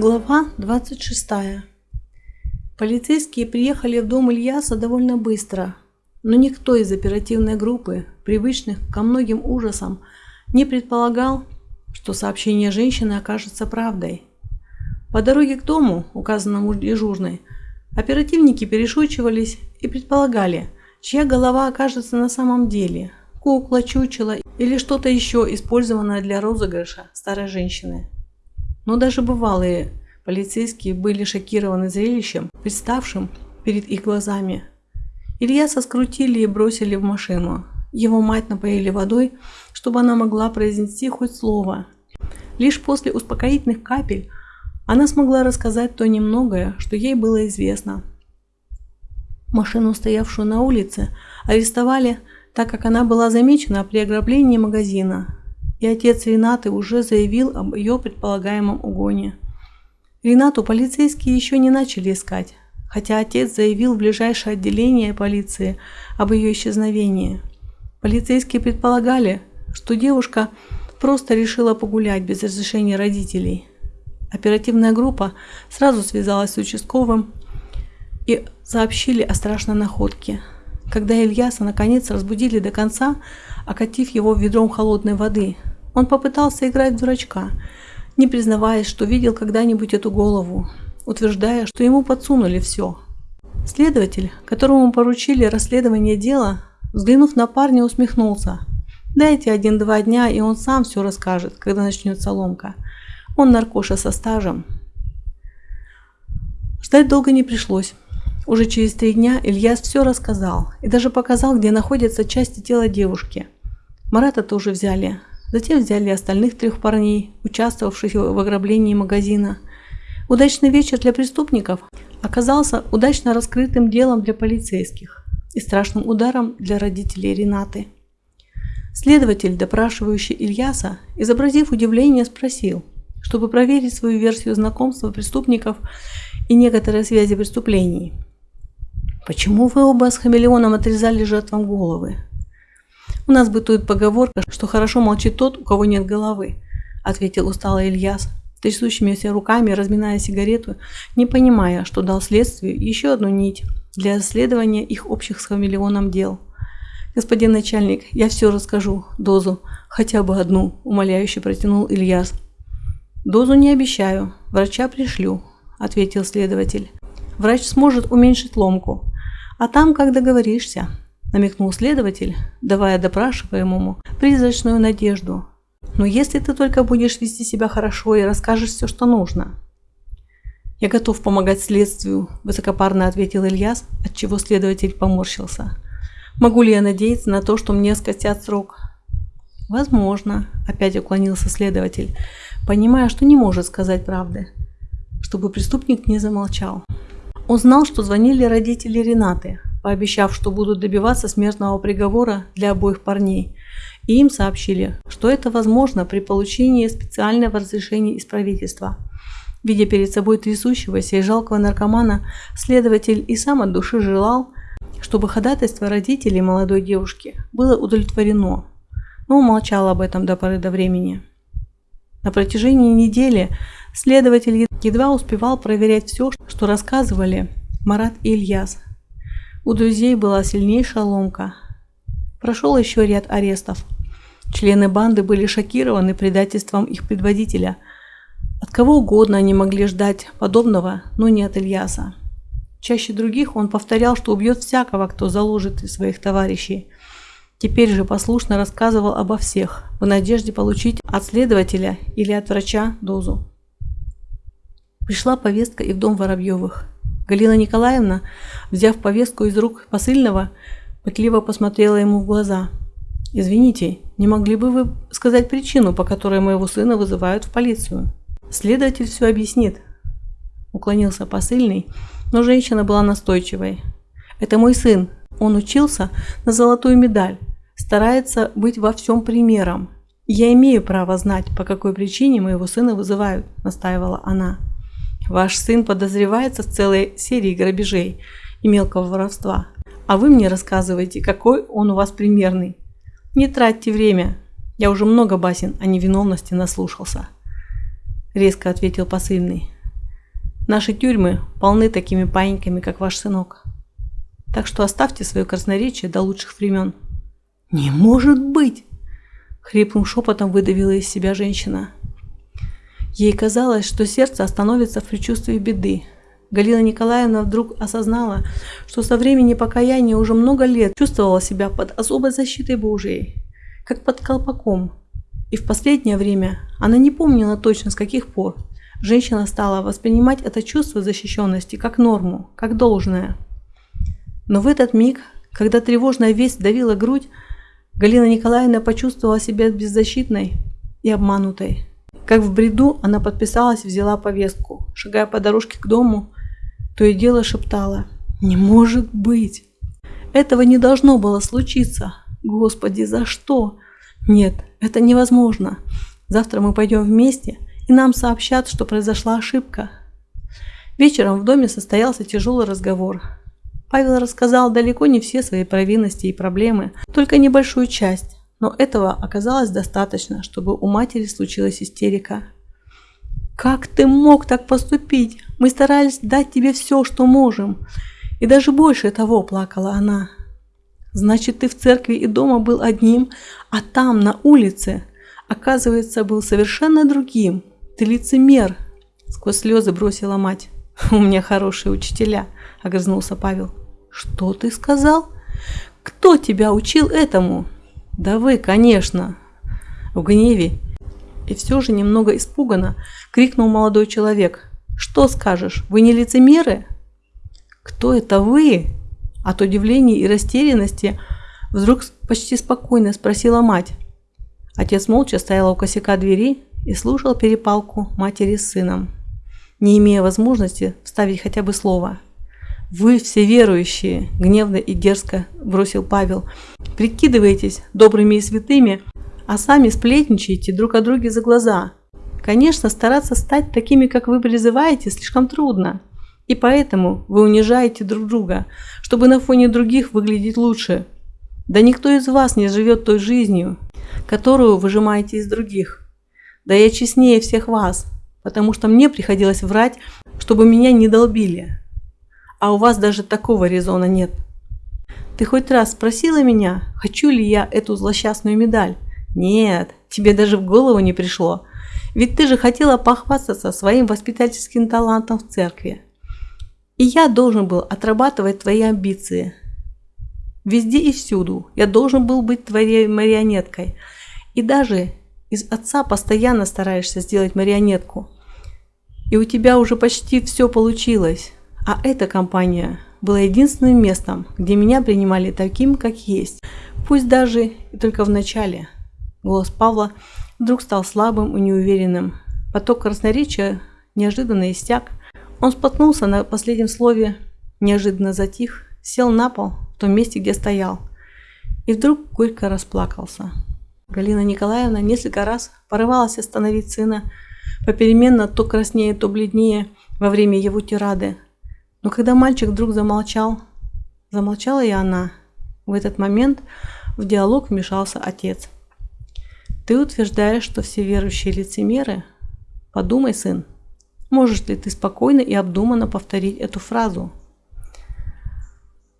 Глава 26. Полицейские приехали в дом Ильяса довольно быстро, но никто из оперативной группы, привычных ко многим ужасам, не предполагал, что сообщение женщины окажется правдой. По дороге к дому, указанному дежурной, оперативники перешучивались и предполагали, чья голова окажется на самом деле – кукла, чучело или что-то еще, использованное для розыгрыша старой женщины. Но даже бывалые полицейские были шокированы зрелищем, представшим перед их глазами. Ильяса скрутили и бросили в машину. Его мать напоили водой, чтобы она могла произнести хоть слово. Лишь после успокоительных капель она смогла рассказать то немногое, что ей было известно. Машину, стоявшую на улице, арестовали так как она была замечена при ограблении магазина, и отец Ренаты уже заявил об ее предполагаемом угоне. Ренату полицейские еще не начали искать, хотя отец заявил в ближайшее отделение полиции об ее исчезновении. Полицейские предполагали, что девушка просто решила погулять без разрешения родителей. Оперативная группа сразу связалась с участковым и сообщили о страшной находке – когда Ильяса наконец разбудили до конца, окатив его ведром холодной воды, он попытался играть в дурачка, не признаваясь, что видел когда-нибудь эту голову, утверждая, что ему подсунули все. Следователь, которому поручили расследование дела, взглянув на парня, усмехнулся. «Дайте один-два дня, и он сам все расскажет, когда начнется ломка. Он наркоша со стажем». Ждать долго не пришлось. Уже через три дня Ильяс все рассказал и даже показал, где находятся части тела девушки. Марата тоже взяли. Затем взяли остальных трех парней, участвовавших в ограблении магазина. Удачный вечер для преступников оказался удачно раскрытым делом для полицейских и страшным ударом для родителей Ренаты. Следователь, допрашивающий Ильяса, изобразив удивление, спросил, чтобы проверить свою версию знакомства преступников и некоторые связи преступлений – Почему вы оба с хамелеоном отрезали жертвам головы? У нас бытует поговорка, что хорошо молчит тот, у кого нет головы, ответил усталый Ильяс, трясущимися руками разминая сигарету, не понимая, что дал следствию еще одну нить для расследования их общих с хамелеоном дел. «Господин начальник, я все расскажу, дозу, хотя бы одну», – умоляюще протянул Ильяс. «Дозу не обещаю, врача пришлю», – ответил следователь. «Врач сможет уменьшить ломку, а там как договоришься, намекнул следователь, давая допрашиваемому призрачную надежду. Но если ты только будешь вести себя хорошо и расскажешь все, что нужно. Я готов помогать следствию, высокопарно ответил Ильяс, от чего следователь поморщился. Могу ли я надеяться на то, что мне скостят срок? Возможно, опять уклонился следователь, понимая, что не может сказать правды, чтобы преступник не замолчал. Он знал, что звонили родители Ренаты, пообещав, что будут добиваться смертного приговора для обоих парней. И им сообщили, что это возможно при получении специального разрешения из правительства. Видя перед собой трясущегося и жалкого наркомана, следователь и сам от души желал, чтобы ходатайство родителей молодой девушки было удовлетворено, но умолчал об этом до поры до времени. На протяжении недели Следователь едва успевал проверять все, что рассказывали Марат и Ильяс. У друзей была сильнейшая ломка. Прошел еще ряд арестов. Члены банды были шокированы предательством их предводителя. От кого угодно они могли ждать подобного, но не от Ильяса. Чаще других он повторял, что убьет всякого, кто заложит своих товарищей. Теперь же послушно рассказывал обо всех, в надежде получить от следователя или от врача дозу. Пришла повестка и в дом Воробьевых. Галина Николаевна, взяв повестку из рук посыльного, пытливо посмотрела ему в глаза. «Извините, не могли бы вы сказать причину, по которой моего сына вызывают в полицию?» «Следователь все объяснит», – уклонился посыльный, но женщина была настойчивой. «Это мой сын. Он учился на золотую медаль, старается быть во всем примером. Я имею право знать, по какой причине моего сына вызывают», – настаивала она. Ваш сын подозревается в целой серии грабежей и мелкого воровства. А вы мне рассказываете, какой он у вас примерный. Не тратьте время. Я уже много басен о невиновности наслушался. Резко ответил посыльный. Наши тюрьмы полны такими паиньками, как ваш сынок. Так что оставьте свое красноречие до лучших времен. Не может быть! Хриплым шепотом выдавила из себя женщина. Ей казалось, что сердце остановится в предчувствии беды. Галина Николаевна вдруг осознала, что со времени покаяния уже много лет чувствовала себя под особой защитой Божией, как под колпаком. И в последнее время она не помнила точно с каких пор женщина стала воспринимать это чувство защищенности как норму, как должное. Но в этот миг, когда тревожная весть давила грудь, Галина Николаевна почувствовала себя беззащитной и обманутой. Как в бреду, она подписалась и взяла повестку. Шагая по дорожке к дому, то и дело шептала «Не может быть! Этого не должно было случиться! Господи, за что? Нет, это невозможно! Завтра мы пойдем вместе, и нам сообщат, что произошла ошибка». Вечером в доме состоялся тяжелый разговор. Павел рассказал далеко не все свои провинности и проблемы, только небольшую часть, но этого оказалось достаточно, чтобы у матери случилась истерика. «Как ты мог так поступить? Мы старались дать тебе все, что можем. И даже больше того плакала она. Значит, ты в церкви и дома был одним, а там, на улице, оказывается, был совершенно другим. Ты лицемер!» Сквозь слезы бросила мать. «У меня хорошие учителя», – огрызнулся Павел. «Что ты сказал? Кто тебя учил этому?» «Да вы, конечно!» В гневе и все же немного испуганно крикнул молодой человек. «Что скажешь, вы не лицемеры?» «Кто это вы?» От удивления и растерянности вдруг почти спокойно спросила мать. Отец молча стоял у косяка двери и слушал перепалку матери с сыном, не имея возможности вставить хотя бы слово. «Вы все верующие!» – гневно и дерзко бросил Павел. «Прикидываетесь добрыми и святыми, а сами сплетничаете друг о друге за глаза. Конечно, стараться стать такими, как вы призываете, слишком трудно. И поэтому вы унижаете друг друга, чтобы на фоне других выглядеть лучше. Да никто из вас не живет той жизнью, которую выжимаете из других. Да я честнее всех вас, потому что мне приходилось врать, чтобы меня не долбили а у вас даже такого резона нет. Ты хоть раз спросила меня, хочу ли я эту злосчастную медаль? Нет, тебе даже в голову не пришло. Ведь ты же хотела похвастаться своим воспитательским талантом в церкви. И я должен был отрабатывать твои амбиции. Везде и всюду я должен был быть твоей марионеткой. И даже из отца постоянно стараешься сделать марионетку. И у тебя уже почти все получилось. А эта компания была единственным местом, где меня принимали таким, как есть, пусть даже и только в начале. Голос Павла вдруг стал слабым и неуверенным. Поток красноречия неожиданно истяк. Он споткнулся на последнем слове, неожиданно затих, сел на пол в том месте, где стоял, и вдруг горько расплакался. Галина Николаевна несколько раз порывалась остановить сына, попеременно то краснее, то бледнее во время его тирады, но когда мальчик вдруг замолчал, замолчала и она. В этот момент в диалог вмешался отец. «Ты утверждаешь, что все верующие лицемеры? Подумай, сын, можешь ли ты спокойно и обдуманно повторить эту фразу?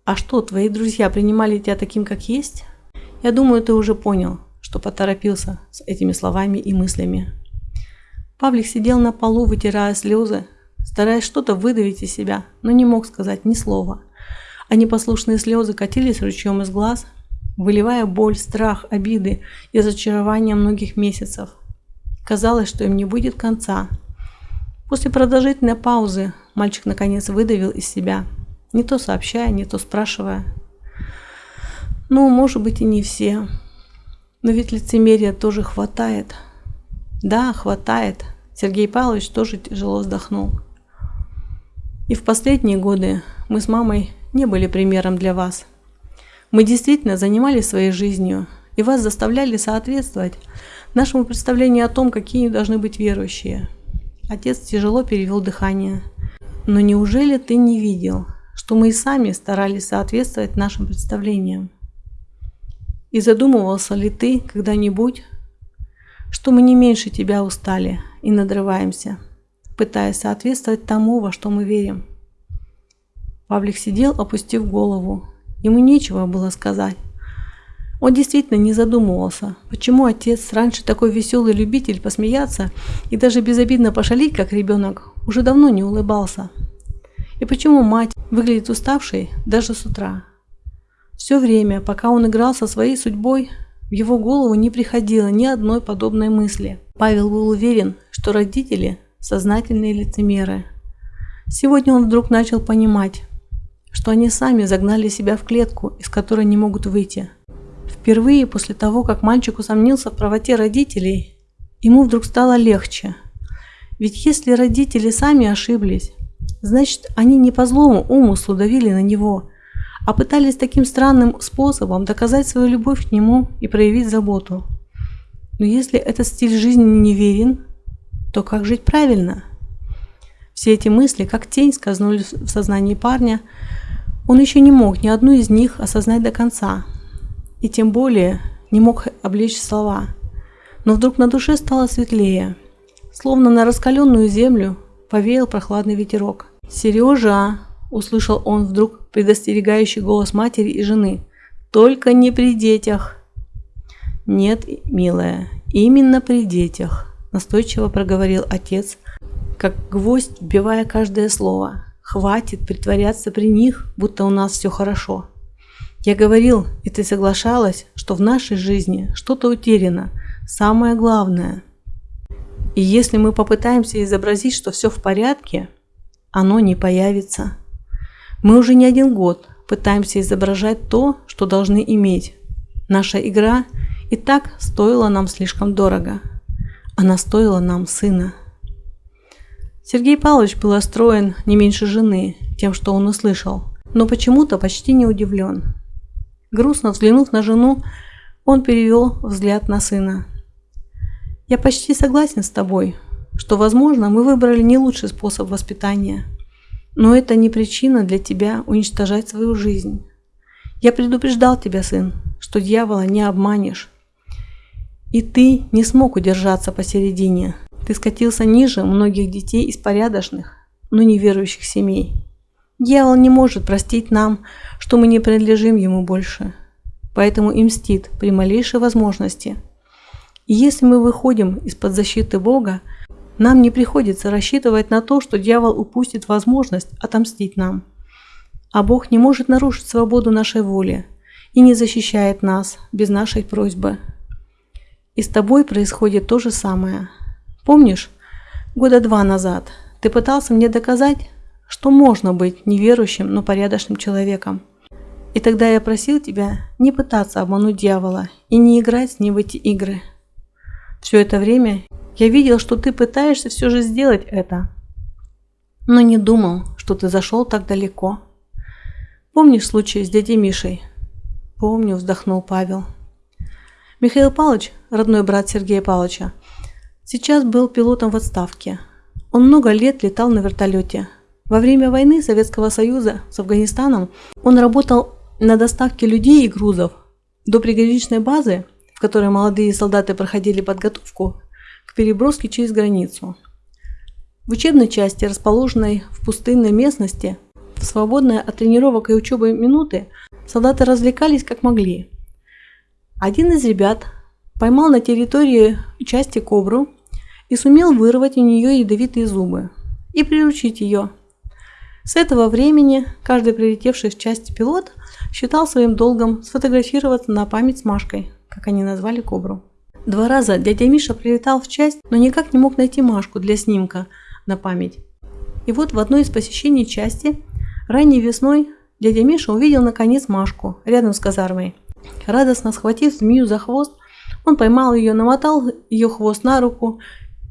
А что, твои друзья принимали тебя таким, как есть? Я думаю, ты уже понял, что поторопился с этими словами и мыслями. Павлик сидел на полу, вытирая слезы, стараясь что-то выдавить из себя, но не мог сказать ни слова. А непослушные слезы катились ручьем из глаз, выливая боль, страх, обиды и разочарование многих месяцев. Казалось, что им не будет конца. После продолжительной паузы мальчик наконец выдавил из себя, не то сообщая, не то спрашивая. Ну, может быть и не все. Но ведь лицемерия тоже хватает. Да, хватает. Сергей Павлович тоже тяжело вздохнул. И в последние годы мы с мамой не были примером для вас. Мы действительно занимались своей жизнью, и вас заставляли соответствовать нашему представлению о том, какие должны быть верующие. Отец тяжело перевел дыхание. Но неужели ты не видел, что мы и сами старались соответствовать нашим представлениям? И задумывался ли ты когда-нибудь, что мы не меньше тебя устали и надрываемся? Пытаясь соответствовать тому, во что мы верим. Павлик сидел, опустив голову. Ему нечего было сказать. Он действительно не задумывался, почему отец, раньше такой веселый любитель посмеяться и даже безобидно пошалить, как ребенок, уже давно не улыбался. И почему мать выглядит уставшей даже с утра. Все время, пока он играл со своей судьбой, в его голову не приходило ни одной подобной мысли. Павел был уверен, что родители – сознательные лицемеры. Сегодня он вдруг начал понимать, что они сами загнали себя в клетку, из которой не могут выйти. Впервые после того, как мальчик усомнился в правоте родителей, ему вдруг стало легче. Ведь если родители сами ошиблись, значит они не по злому умыслу давили на него, а пытались таким странным способом доказать свою любовь к нему и проявить заботу. Но если этот стиль жизни неверен, то как жить правильно? Все эти мысли, как тень, скользнули в сознании парня. Он еще не мог ни одну из них осознать до конца, и тем более не мог облечь слова. Но вдруг на душе стало светлее, словно на раскаленную землю повеял прохладный ветерок. «Сережа!» – услышал он вдруг предостерегающий голос матери и жены. «Только не при детях!» «Нет, милая, именно при детях!» – настойчиво проговорил отец, как гвоздь, вбивая каждое слово. «Хватит притворяться при них, будто у нас все хорошо!» Я говорил, и ты соглашалась, что в нашей жизни что-то утеряно, самое главное. И если мы попытаемся изобразить, что все в порядке, оно не появится. Мы уже не один год пытаемся изображать то, что должны иметь. Наша игра и так стоила нам слишком дорого. Она стоила нам сына. Сергей Павлович был расстроен не меньше жены тем, что он услышал, но почему-то почти не удивлен. Грустно взглянув на жену, он перевел взгляд на сына. «Я почти согласен с тобой, что, возможно, мы выбрали не лучший способ воспитания, но это не причина для тебя уничтожать свою жизнь. Я предупреждал тебя, сын, что дьявола не обманешь. И ты не смог удержаться посередине. Ты скатился ниже многих детей из порядочных, но неверующих семей. Дьявол не может простить нам, что мы не принадлежим ему больше, поэтому и мстит при малейшей возможности. И если мы выходим из-под защиты Бога, нам не приходится рассчитывать на то, что дьявол упустит возможность отомстить нам. А Бог не может нарушить свободу нашей воли и не защищает нас без нашей просьбы. И с тобой происходит то же самое. Помнишь, года два назад ты пытался мне доказать, что можно быть неверующим, но порядочным человеком. И тогда я просил тебя не пытаться обмануть дьявола и не играть с ним в эти игры. Все это время я видел, что ты пытаешься все же сделать это, но не думал, что ты зашел так далеко. Помнишь случай с дядей Мишей? Помню, вздохнул Павел. Михаил Павлович, родной брат Сергея Павловича, сейчас был пилотом в отставке. Он много лет летал на вертолете, во время войны Советского Союза с Афганистаном он работал на доставке людей и грузов до приграничной базы, в которой молодые солдаты проходили подготовку к переброске через границу. В учебной части, расположенной в пустынной местности, в свободное от тренировок и учебы минуты, солдаты развлекались как могли. Один из ребят поймал на территории части кобру и сумел вырвать у нее ядовитые зубы и приручить ее – с этого времени каждый прилетевший в часть пилот считал своим долгом сфотографироваться на память с Машкой, как они назвали Кобру. Два раза дядя Миша прилетал в часть, но никак не мог найти Машку для снимка на память. И вот в одной из посещений части ранней весной дядя Миша увидел наконец Машку рядом с казармой. Радостно схватив змею за хвост, он поймал ее, намотал ее хвост на руку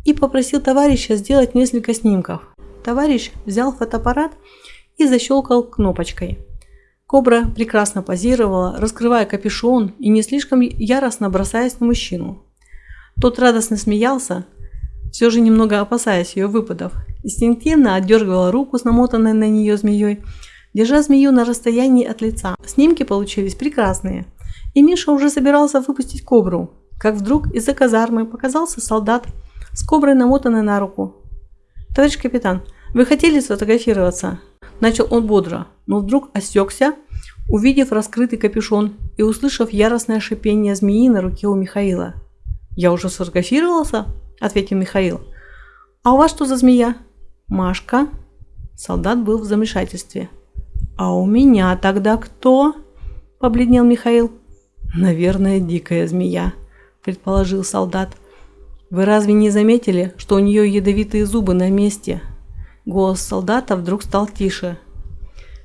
и попросил товарища сделать несколько снимков. Товарищ взял фотоаппарат и защелкал кнопочкой. Кобра прекрасно позировала, раскрывая капюшон и не слишком яростно бросаясь на мужчину. Тот радостно смеялся, все же немного опасаясь ее выпадов, инстинктивно отдергивала руку с намотанной на нее змеей, держа змею на расстоянии от лица. Снимки получились прекрасные, и Миша уже собирался выпустить кобру, как вдруг из-за казармы показался солдат с коброй намотанной на руку Товарищ капитан, вы хотели сфотографироваться? Начал он бодро, но вдруг осекся, увидев раскрытый капюшон и услышав яростное шипение змеи на руке у Михаила. «Я уже сфотографировался?» – ответил Михаил. «А у вас что за змея?» «Машка». Солдат был в замешательстве. «А у меня тогда кто?» – побледнел Михаил. «Наверное, дикая змея», – предположил солдат. «Вы разве не заметили, что у нее ядовитые зубы на месте?» Голос солдата вдруг стал тише.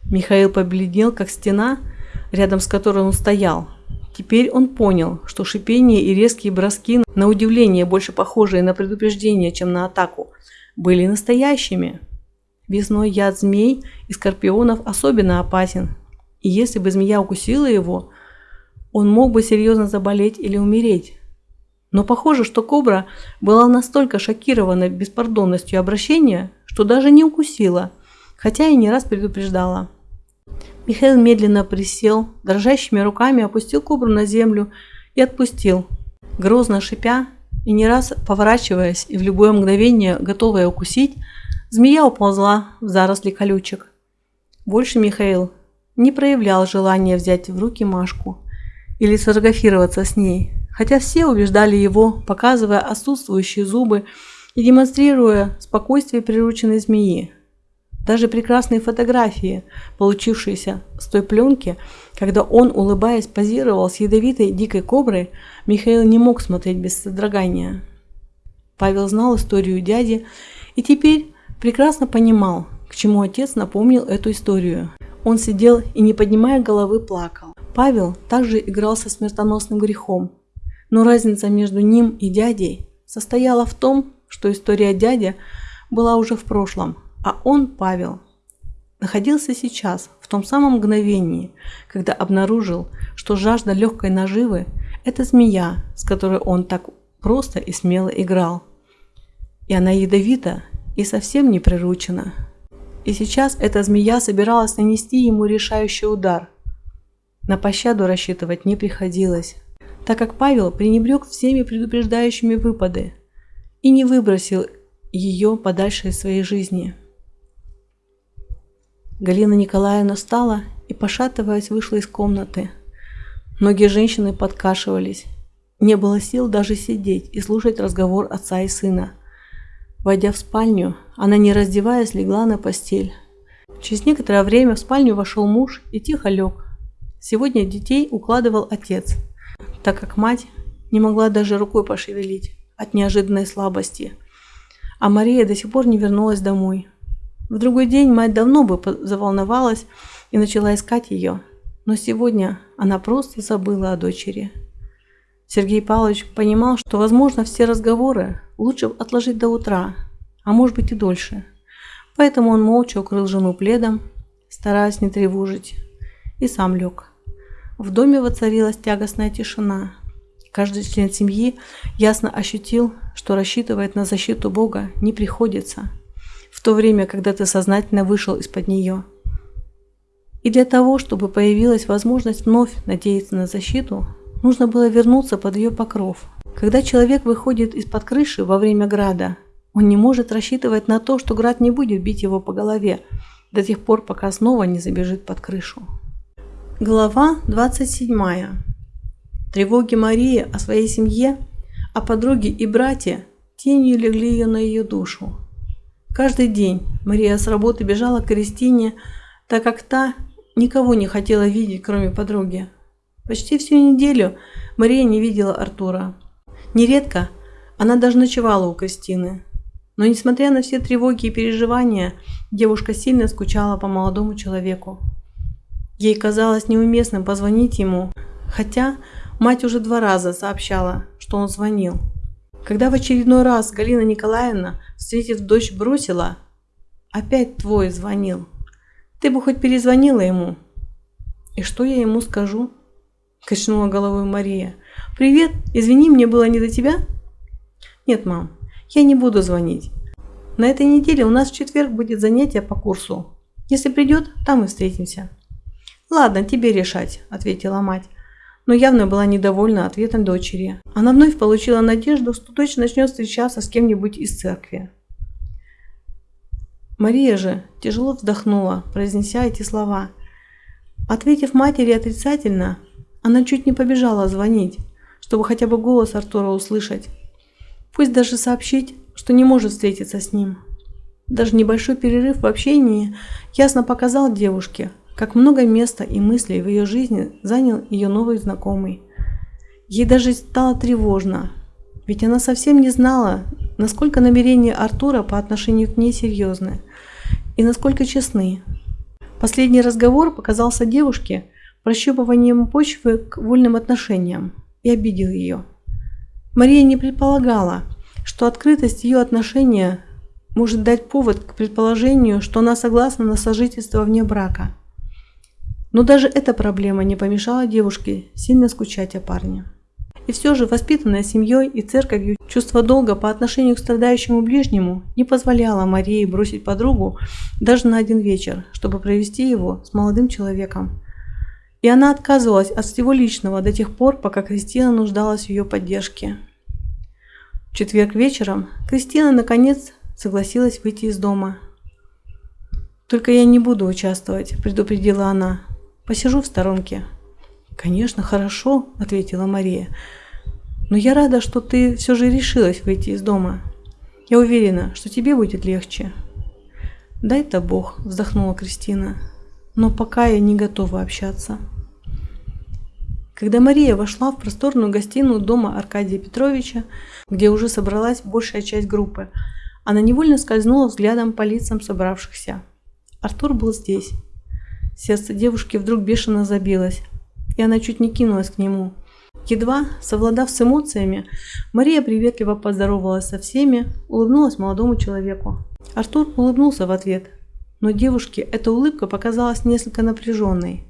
Михаил побледнел, как стена, рядом с которой он стоял. Теперь он понял, что шипение и резкие броски, на удивление больше похожие на предупреждение, чем на атаку, были настоящими. Весной яд змей и скорпионов особенно опасен, и если бы змея укусила его, он мог бы серьезно заболеть или умереть. Но похоже, что кобра была настолько шокирована беспардонностью обращения, что даже не укусила, хотя и не раз предупреждала. Михаил медленно присел, дрожащими руками опустил кобру на землю и отпустил, грозно шипя и не раз поворачиваясь и в любое мгновение готовая укусить, змея уползла в заросли колючек. Больше Михаил не проявлял желания взять в руки Машку или сфотографироваться с ней, хотя все убеждали его, показывая отсутствующие зубы и демонстрируя спокойствие прирученной змеи. Даже прекрасные фотографии, получившиеся с той пленки, когда он, улыбаясь, позировал с ядовитой дикой коброй, Михаил не мог смотреть без содрогания. Павел знал историю дяди и теперь прекрасно понимал, к чему отец напомнил эту историю. Он сидел и, не поднимая головы, плакал. Павел также играл со смертоносным грехом, но разница между ним и дядей состояла в том, что история дяди была уже в прошлом, а он, Павел, находился сейчас, в том самом мгновении, когда обнаружил, что жажда легкой наживы – это змея, с которой он так просто и смело играл. И она ядовита и совсем не приручена. И сейчас эта змея собиралась нанести ему решающий удар. На пощаду рассчитывать не приходилось, так как Павел пренебрег всеми предупреждающими выпады – и не выбросил ее подальше из своей жизни. Галина Николаевна встала и, пошатываясь, вышла из комнаты. Ноги женщины подкашивались. Не было сил даже сидеть и слушать разговор отца и сына. Войдя в спальню, она, не раздеваясь, легла на постель. Через некоторое время в спальню вошел муж и тихо лег. Сегодня детей укладывал отец, так как мать не могла даже рукой пошевелить от неожиданной слабости. А Мария до сих пор не вернулась домой. В другой день мать давно бы заволновалась и начала искать ее, но сегодня она просто забыла о дочери. Сергей Павлович понимал, что, возможно, все разговоры лучше отложить до утра, а может быть и дольше. Поэтому он молча укрыл жену пледом, стараясь не тревожить, и сам лег. В доме воцарилась тягостная тишина – Каждый член семьи ясно ощутил, что рассчитывать на защиту Бога не приходится, в то время, когда ты сознательно вышел из-под нее. И для того, чтобы появилась возможность вновь надеяться на защиту, нужно было вернуться под ее покров. Когда человек выходит из-под крыши во время града, он не может рассчитывать на то, что град не будет бить его по голове до тех пор, пока снова не забежит под крышу. Глава 27. Тревоги Марии о своей семье, о подруге и брате тенью легли ее на ее душу. Каждый день Мария с работы бежала к Кристине, так как та никого не хотела видеть, кроме подруги. Почти всю неделю Мария не видела Артура. Нередко она даже ночевала у Кристины. Но несмотря на все тревоги и переживания, девушка сильно скучала по молодому человеку. Ей казалось неуместным позвонить ему, хотя Мать уже два раза сообщала, что он звонил. Когда в очередной раз Галина Николаевна, встретив дочь, бросила «Опять твой звонил. Ты бы хоть перезвонила ему». «И что я ему скажу?» – качнула головой Мария. «Привет, извини, мне было не до тебя?» «Нет, мам, я не буду звонить. На этой неделе у нас в четверг будет занятие по курсу. Если придет, там и встретимся». «Ладно, тебе решать», – ответила мать но явно была недовольна ответом дочери. Она вновь получила надежду, что дочь начнет встречаться с кем-нибудь из церкви. Мария же тяжело вздохнула, произнеся эти слова. Ответив матери отрицательно, она чуть не побежала звонить, чтобы хотя бы голос Артура услышать. Пусть даже сообщить, что не может встретиться с ним. Даже небольшой перерыв в общении ясно показал девушке, как много места и мыслей в ее жизни занял ее новый знакомый. Ей даже стало тревожно, ведь она совсем не знала, насколько намерения Артура по отношению к ней серьезны и насколько честны. Последний разговор показался девушке прощупыванием почвы к вольным отношениям и обидел ее. Мария не предполагала, что открытость ее отношения может дать повод к предположению, что она согласна на сожительство вне брака. Но даже эта проблема не помешала девушке сильно скучать о парне. И все же, воспитанная семьей и церковью, чувство долга по отношению к страдающему ближнему не позволяло Марии бросить подругу даже на один вечер, чтобы провести его с молодым человеком. И она отказывалась от всего личного до тех пор, пока Кристина нуждалась в ее поддержке. В четверг вечером Кристина наконец согласилась выйти из дома. «Только я не буду участвовать», – предупредила она. «Посижу в сторонке». «Конечно, хорошо», – ответила Мария. «Но я рада, что ты все же решилась выйти из дома. Я уверена, что тебе будет легче». «Дай-то Бог», – вздохнула Кристина. «Но пока я не готова общаться». Когда Мария вошла в просторную гостиную дома Аркадия Петровича, где уже собралась большая часть группы, она невольно скользнула взглядом по лицам собравшихся. Артур был здесь. Сердце девушки вдруг бешено забилось, и она чуть не кинулась к нему. Едва совладав с эмоциями, Мария приветливо поздоровалась со всеми, улыбнулась молодому человеку. Артур улыбнулся в ответ, но девушке эта улыбка показалась несколько напряженной.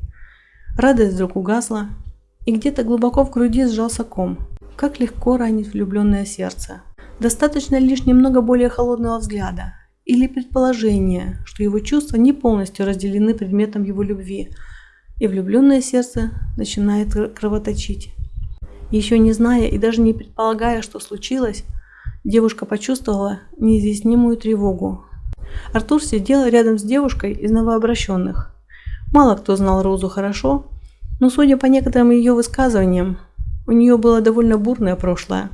Радость вдруг угасла, и где-то глубоко в груди сжался ком. Как легко ранить влюбленное сердце. Достаточно лишь немного более холодного взгляда или предположения, что его чувства не полностью разделены предметом его любви – и влюбленное сердце начинает кровоточить. Еще не зная и даже не предполагая, что случилось, девушка почувствовала неизъяснимую тревогу. Артур сидел рядом с девушкой из новообращенных. Мало кто знал Розу хорошо, но судя по некоторым ее высказываниям, у нее было довольно бурное прошлое.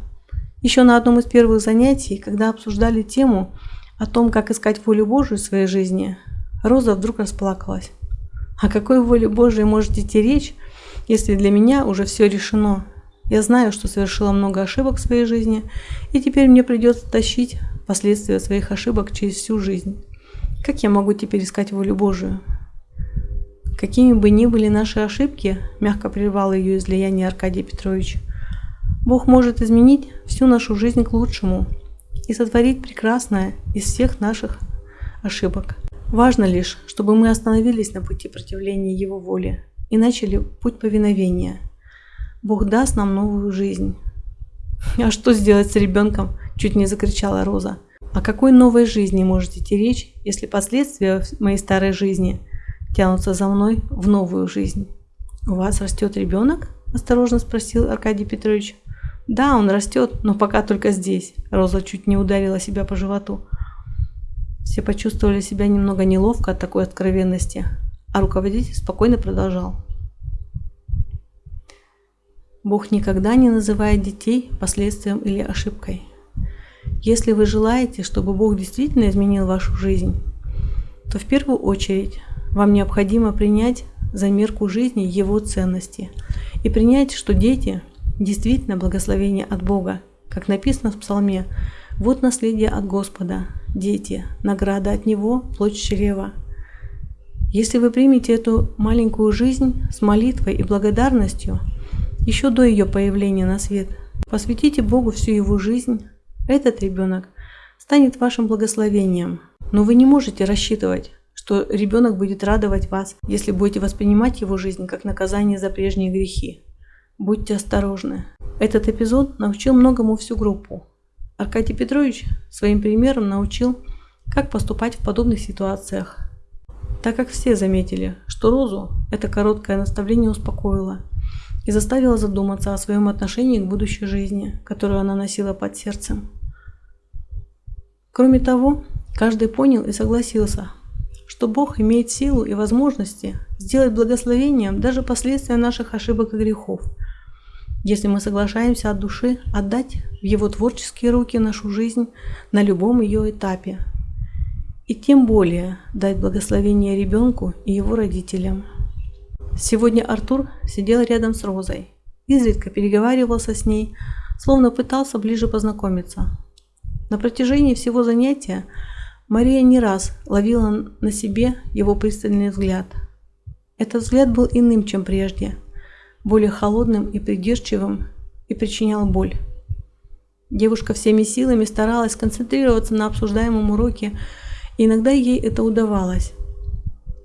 Еще на одном из первых занятий, когда обсуждали тему о том, как искать волю Божию в своей жизни, Роза вдруг расплакалась. О какой воле Божией может идти речь, если для меня уже все решено? Я знаю, что совершила много ошибок в своей жизни, и теперь мне придется тащить последствия своих ошибок через всю жизнь. Как я могу теперь искать волю Божию? Какими бы ни были наши ошибки, мягко прервал ее излияние Аркадий Петрович, Бог может изменить всю нашу жизнь к лучшему и сотворить прекрасное из всех наших ошибок. Важно лишь, чтобы мы остановились на пути противления Его воле и начали путь повиновения. Бог даст нам новую жизнь. «А что сделать с ребенком?» – чуть не закричала Роза. «О какой новой жизни может идти речь, если последствия моей старой жизни тянутся за мной в новую жизнь?» «У вас растет ребенок?» – осторожно спросил Аркадий Петрович. «Да, он растет, но пока только здесь». Роза чуть не ударила себя по животу. Все почувствовали себя немного неловко от такой откровенности, а руководитель спокойно продолжал. Бог никогда не называет детей последствием или ошибкой. Если вы желаете, чтобы Бог действительно изменил вашу жизнь, то в первую очередь вам необходимо принять за мерку жизни Его ценности и принять, что дети действительно благословение от Бога, как написано в Псалме вот наследие от Господа, дети, награда от Него, плоть чрева. Если вы примете эту маленькую жизнь с молитвой и благодарностью, еще до ее появления на свет, посвятите Богу всю его жизнь, этот ребенок станет вашим благословением. Но вы не можете рассчитывать, что ребенок будет радовать вас, если будете воспринимать его жизнь как наказание за прежние грехи. Будьте осторожны. Этот эпизод научил многому всю группу. Аркадий Петрович своим примером научил, как поступать в подобных ситуациях. Так как все заметили, что Розу это короткое наставление успокоило и заставило задуматься о своем отношении к будущей жизни, которую она носила под сердцем. Кроме того, Каждый понял и согласился, что Бог имеет силу и возможности сделать благословением даже последствия наших ошибок и грехов, если мы соглашаемся от души отдать в Его творческие руки нашу жизнь на любом ее этапе, и тем более дать благословение ребенку и его родителям. Сегодня Артур сидел рядом с Розой, изредка переговаривался с ней, словно пытался ближе познакомиться. На протяжении всего занятия Мария не раз ловила на себе его пристальный взгляд. Этот взгляд был иным, чем прежде, более холодным и придирчивым и причинял боль. Девушка всеми силами старалась концентрироваться на обсуждаемом уроке, и иногда ей это удавалось.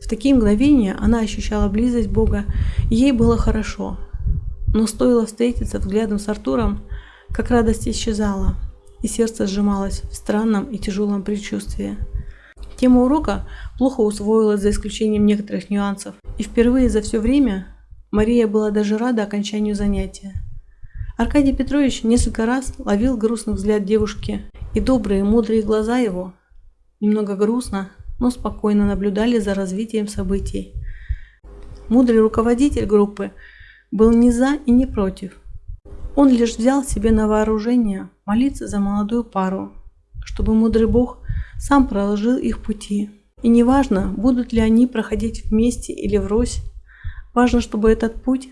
В такие мгновения она ощущала близость Бога, ей было хорошо. Но стоило встретиться взглядом с Артуром, как радость исчезала, и сердце сжималось в странном и тяжелом предчувствии. Тема урока плохо усвоилась за исключением некоторых нюансов, и впервые за все время Мария была даже рада окончанию занятия. Аркадий Петрович несколько раз ловил грустный взгляд девушки, и добрые, мудрые глаза его немного грустно но спокойно наблюдали за развитием событий. Мудрый руководитель группы был ни за и не против. Он лишь взял себе на вооружение молиться за молодую пару, чтобы мудрый Бог сам проложил их пути. И неважно, будут ли они проходить вместе или врозь, важно, чтобы этот путь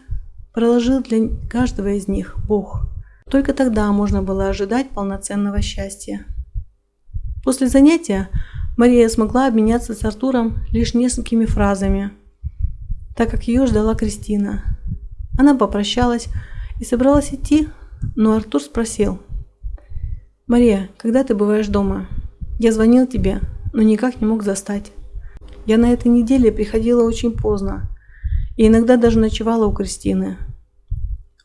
проложил для каждого из них Бог. Только тогда можно было ожидать полноценного счастья. После занятия Мария смогла обменяться с Артуром лишь несколькими фразами, так как ее ждала Кристина. Она попрощалась и собралась идти, но Артур спросил. «Мария, когда ты бываешь дома? Я звонил тебе, но никак не мог застать. Я на этой неделе приходила очень поздно и иногда даже ночевала у Кристины.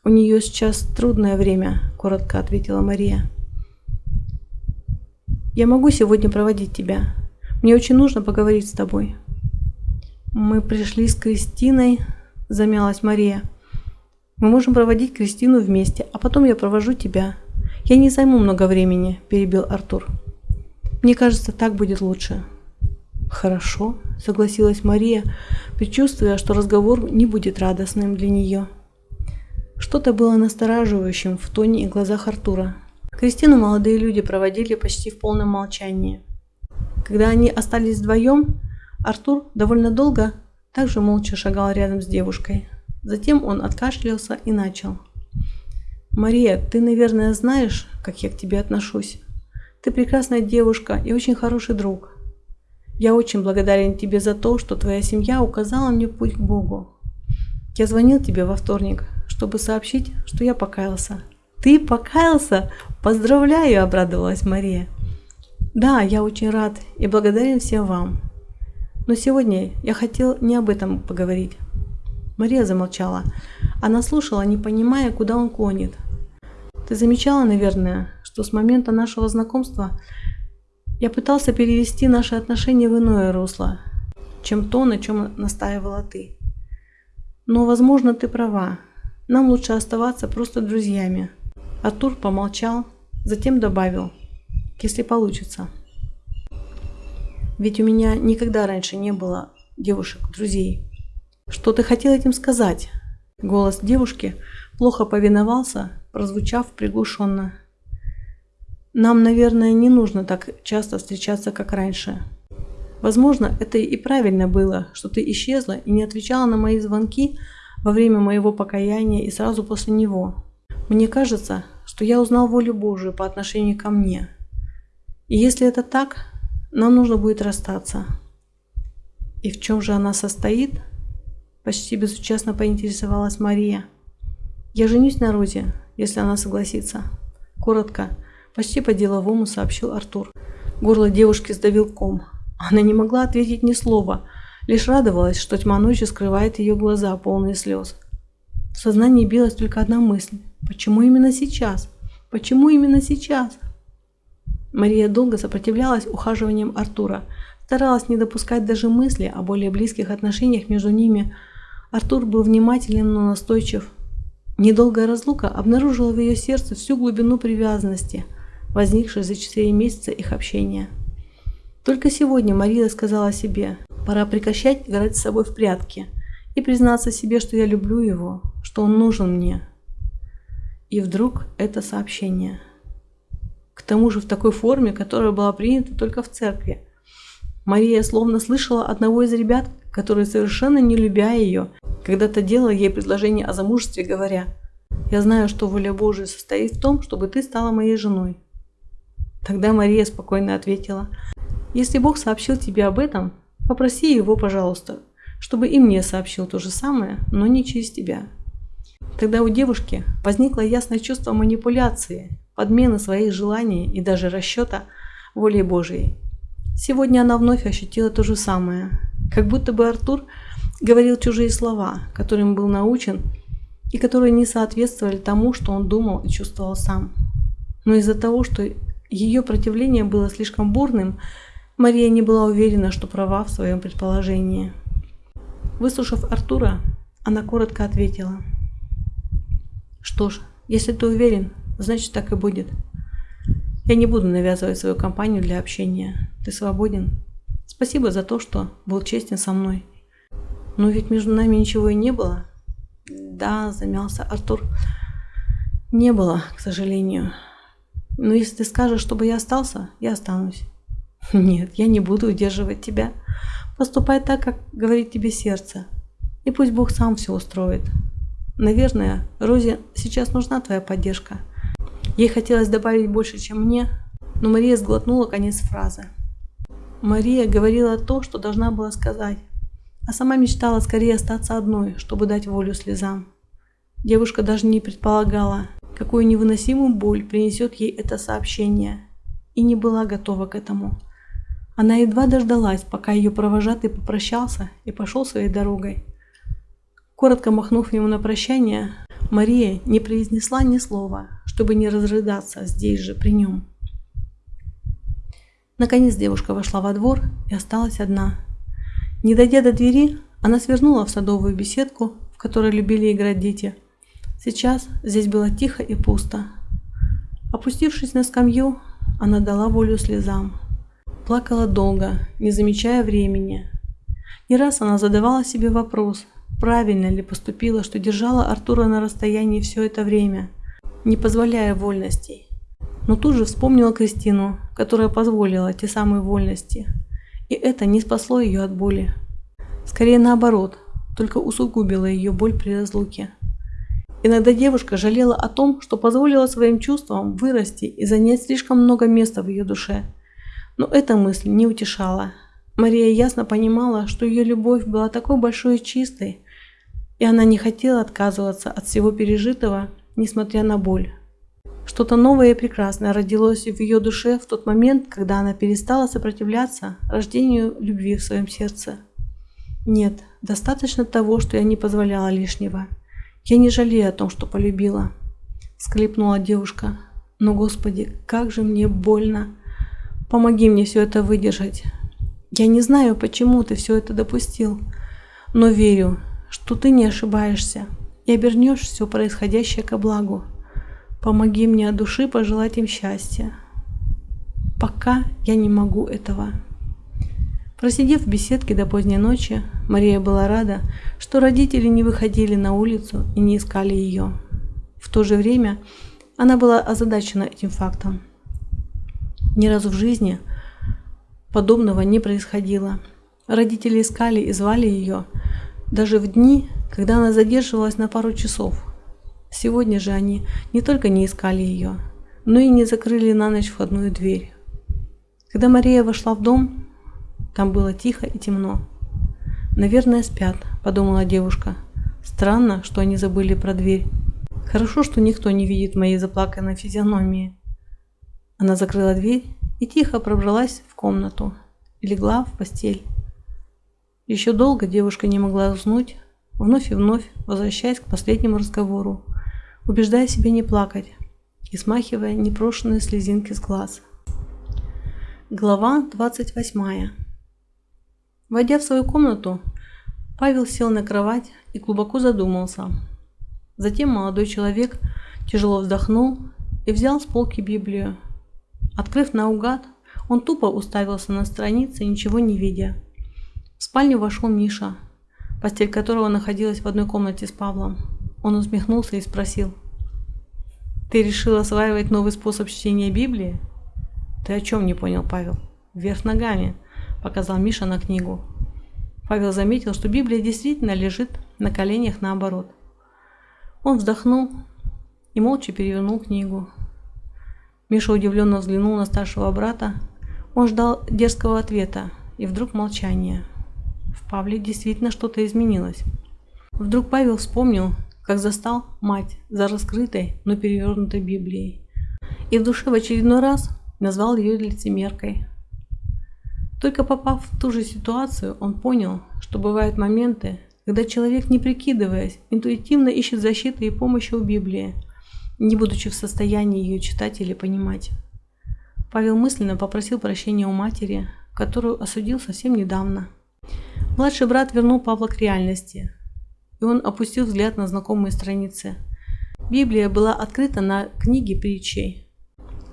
У нее сейчас трудное время», – коротко ответила Мария. «Я могу сегодня проводить тебя. Мне очень нужно поговорить с тобой». «Мы пришли с Кристиной», – замялась Мария. «Мы можем проводить Кристину вместе, а потом я провожу тебя. Я не займу много времени», – перебил Артур. «Мне кажется, так будет лучше». «Хорошо», – согласилась Мария, предчувствуя, что разговор не будет радостным для нее. Что-то было настораживающим в тоне и глазах Артура. Кристину молодые люди проводили почти в полном молчании. Когда они остались вдвоем, Артур довольно долго также молча шагал рядом с девушкой. Затем он откашлялся и начал. «Мария, ты, наверное, знаешь, как я к тебе отношусь. Ты прекрасная девушка и очень хороший друг. Я очень благодарен тебе за то, что твоя семья указала мне путь к Богу. Я звонил тебе во вторник, чтобы сообщить, что я покаялся. «Ты покаялся? Поздравляю!» – обрадовалась Мария. «Да, я очень рад и благодарен всем вам. Но сегодня я хотел не об этом поговорить». Мария замолчала. Она слушала, не понимая, куда он клонит. «Ты замечала, наверное, что с момента нашего знакомства я пытался перевести наши отношения в иное русло, чем то, на чем настаивала ты. Но, возможно, ты права. Нам лучше оставаться просто друзьями». Артур помолчал, затем добавил, если получится. Ведь у меня никогда раньше не было девушек-друзей. Что ты хотел этим сказать? Голос девушки плохо повиновался, прозвучав приглушенно. Нам, наверное, не нужно так часто встречаться, как раньше. Возможно, это и правильно было, что ты исчезла и не отвечала на мои звонки во время моего покаяния и сразу после него. Мне кажется, что я узнал волю Божию по отношению ко мне. И если это так, нам нужно будет расстаться. И в чем же она состоит? Почти безучастно поинтересовалась Мария. Я женюсь на Розе, если она согласится. Коротко, почти по-деловому сообщил Артур. Горло девушки сдавил ком. Она не могла ответить ни слова, лишь радовалась, что тьма ночи скрывает ее глаза, полные слез. В сознании билась только одна мысль. Почему именно сейчас? Почему именно сейчас? Мария долго сопротивлялась ухаживаниям Артура, старалась не допускать даже мысли о более близких отношениях между ними. Артур был внимателен, но настойчив. Недолгая разлука обнаружила в ее сердце всю глубину привязанности, возникшей за четыре месяца их общения. Только сегодня Мария сказала себе, пора прекращать играть с собой в прятки и признаться себе, что я люблю его, что он нужен мне. И вдруг это сообщение. К тому же в такой форме, которая была принята только в церкви. Мария словно слышала одного из ребят, который, совершенно не любя ее, когда-то делал ей предложение о замужестве, говоря, «Я знаю, что воля Божия состоит в том, чтобы ты стала моей женой». Тогда Мария спокойно ответила, «Если Бог сообщил тебе об этом, попроси его, пожалуйста, чтобы и мне сообщил то же самое, но не через тебя». Тогда у девушки возникло ясное чувство манипуляции, подмены своих желаний и даже расчета волей Божией. Сегодня она вновь ощутила то же самое, как будто бы Артур говорил чужие слова, которым был научен и которые не соответствовали тому, что он думал и чувствовал сам. Но из-за того, что ее противление было слишком бурным, Мария не была уверена, что права в своем предположении. Выслушав Артура, она коротко ответила. «Что ж, если ты уверен, значит так и будет. Я не буду навязывать свою компанию для общения. Ты свободен. Спасибо за то, что был честен со мной. Но ведь между нами ничего и не было. Да, замялся Артур. Не было, к сожалению. Но если ты скажешь, чтобы я остался, я останусь. Нет, я не буду удерживать тебя. Поступай так, как говорит тебе сердце. И пусть Бог сам все устроит. Наверное, Розе сейчас нужна твоя поддержка. Ей хотелось добавить больше, чем мне, но Мария сглотнула конец фразы. Мария говорила то, что должна была сказать, а сама мечтала скорее остаться одной, чтобы дать волю слезам. Девушка даже не предполагала, какую невыносимую боль принесет ей это сообщение, и не была готова к этому. Она едва дождалась, пока ее провожатый попрощался и пошел своей дорогой. Коротко махнув ему на прощание, Мария не произнесла ни слова, чтобы не разрыдаться здесь же при нем. Наконец девушка вошла во двор и осталась одна. Не дойдя до двери, она свернула в садовую беседку, в которой любили играть дети – Сейчас здесь было тихо и пусто. Опустившись на скамью, она дала волю слезам. Плакала долго, не замечая времени. Не раз она задавала себе вопрос, правильно ли поступила, что держала Артура на расстоянии все это время, не позволяя вольностей. Но тут же вспомнила Кристину, которая позволила те самые вольности. И это не спасло ее от боли. Скорее наоборот, только усугубило ее боль при разлуке. Иногда девушка жалела о том, что позволила своим чувствам вырасти и занять слишком много места в ее душе. Но эта мысль не утешала. Мария ясно понимала, что ее любовь была такой большой и чистой, и она не хотела отказываться от всего пережитого, несмотря на боль. Что-то новое и прекрасное родилось в ее душе в тот момент, когда она перестала сопротивляться рождению любви в своем сердце. Нет, достаточно того, что я не позволяла лишнего. «Я не жалею о том, что полюбила», – склипнула девушка. «Но, Господи, как же мне больно! Помоги мне все это выдержать. Я не знаю, почему ты все это допустил, но верю, что ты не ошибаешься и обернешь все происходящее ко благу. Помоги мне от души пожелать им счастья. Пока я не могу этого». Просидев в беседке до поздней ночи, Мария была рада, что родители не выходили на улицу и не искали ее. В то же время она была озадачена этим фактом. Ни разу в жизни подобного не происходило. Родители искали и звали ее, даже в дни, когда она задерживалась на пару часов. Сегодня же они не только не искали ее, но и не закрыли на ночь входную дверь. Когда Мария вошла в дом, там было тихо и темно. «Наверное, спят», – подумала девушка. «Странно, что они забыли про дверь. Хорошо, что никто не видит моей заплаканной физиономии». Она закрыла дверь и тихо пробралась в комнату и легла в постель. Еще долго девушка не могла уснуть, вновь и вновь возвращаясь к последнему разговору, убеждая себя не плакать и смахивая непрошенные слезинки с глаз. Глава 28 Войдя в свою комнату, Павел сел на кровать и глубоко задумался. Затем молодой человек тяжело вздохнул и взял с полки Библию. Открыв наугад, Он тупо уставился на страницы, ничего не видя. В спальню вошел Миша, постель которого находилась в одной комнате с Павлом. Он усмехнулся и спросил. «Ты решил осваивать новый способ чтения Библии?» «Ты о чем не понял, Павел?» «Вверх ногами», – показал Миша на книгу. Павел заметил, что Библия действительно лежит на коленях наоборот. Он вздохнул и молча перевернул книгу. Миша удивленно взглянул на старшего брата. Он ждал дерзкого ответа, и вдруг молчание. В Павле действительно что-то изменилось. Вдруг Павел вспомнил, как застал мать за раскрытой, но перевернутой Библией. И в душе в очередной раз назвал ее лицемеркой. Только попав в ту же ситуацию, он понял, что бывают моменты, когда человек, не прикидываясь, интуитивно ищет защиты и помощи у Библии, не будучи в состоянии ее читать или понимать. Павел мысленно попросил прощения у матери, которую осудил совсем недавно. Младший брат вернул Павла к реальности, и он опустил взгляд на знакомые страницы. Библия была открыта на книге притчей.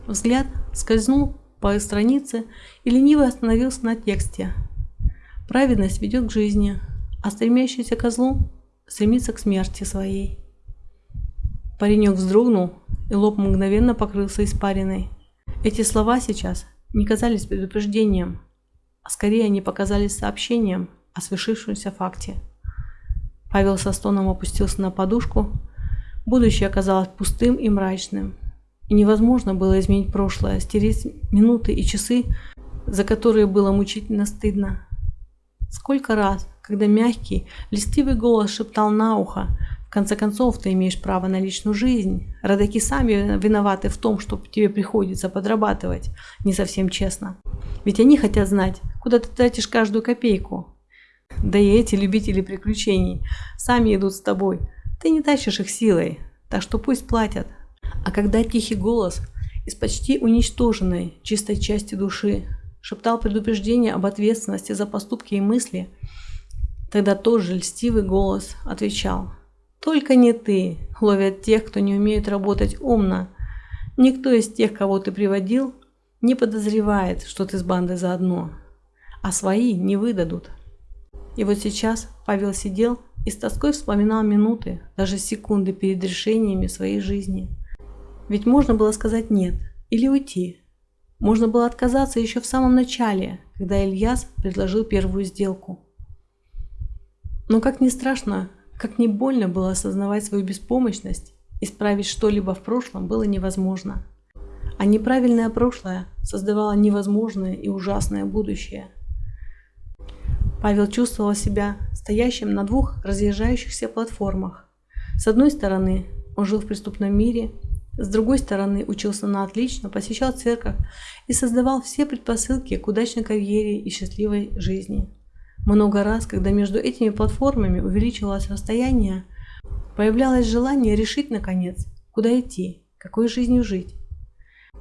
Взгляд скользнул по странице и лениво остановился на тексте. Праведность ведет к жизни, а стремящийся к злу стремится к смерти своей. Паренек вздрогнул, и лоб мгновенно покрылся испариной. Эти слова сейчас не казались предупреждением, а скорее они показались сообщением о свершившемся факте. Павел со стоном опустился на подушку. Будущее оказалось пустым и мрачным. И невозможно было изменить прошлое, стереть минуты и часы, за которые было мучительно стыдно. Сколько раз, когда мягкий, листивый голос шептал на ухо, в конце концов, ты имеешь право на личную жизнь. Родаки сами виноваты в том, что тебе приходится подрабатывать не совсем честно. Ведь они хотят знать, куда ты тратишь каждую копейку. Да и эти любители приключений сами идут с тобой. Ты не тащишь их силой, так что пусть платят. А когда тихий голос из почти уничтоженной чистой части души шептал предупреждение об ответственности за поступки и мысли, тогда тоже льстивый голос отвечал «Только не ты ловят тех, кто не умеет работать умно. Никто из тех, кого ты приводил, не подозревает, что ты с бандой заодно, а свои не выдадут». И вот сейчас Павел сидел и с тоской вспоминал минуты, даже секунды перед решениями своей жизни. Ведь можно было сказать «нет» или уйти, можно было отказаться еще в самом начале, когда Ильяс предложил первую сделку. Но как ни страшно, как ни больно было осознавать свою беспомощность, исправить что-либо в прошлом было невозможно. А неправильное прошлое создавало невозможное и ужасное будущее. Павел чувствовал себя стоящим на двух разъезжающихся платформах. С одной стороны, он жил в преступном мире с другой стороны, учился на отлично, посещал церковь и создавал все предпосылки к удачной карьере и счастливой жизни. Много раз, когда между этими платформами увеличивалось расстояние, появлялось желание решить, наконец, куда идти, какой жизнью жить.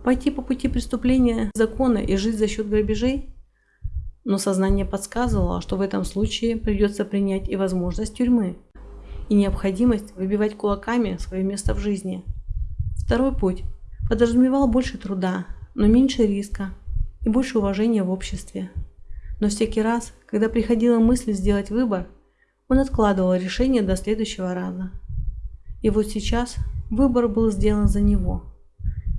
Пойти по пути преступления закона и жить за счет грабежей? Но сознание подсказывало, что в этом случае придется принять и возможность тюрьмы, и необходимость выбивать кулаками свое место в жизни – Второй путь подразумевал больше труда, но меньше риска и больше уважения в обществе. Но всякий раз, когда приходила мысль сделать выбор, он откладывал решение до следующего раза. И вот сейчас выбор был сделан за него,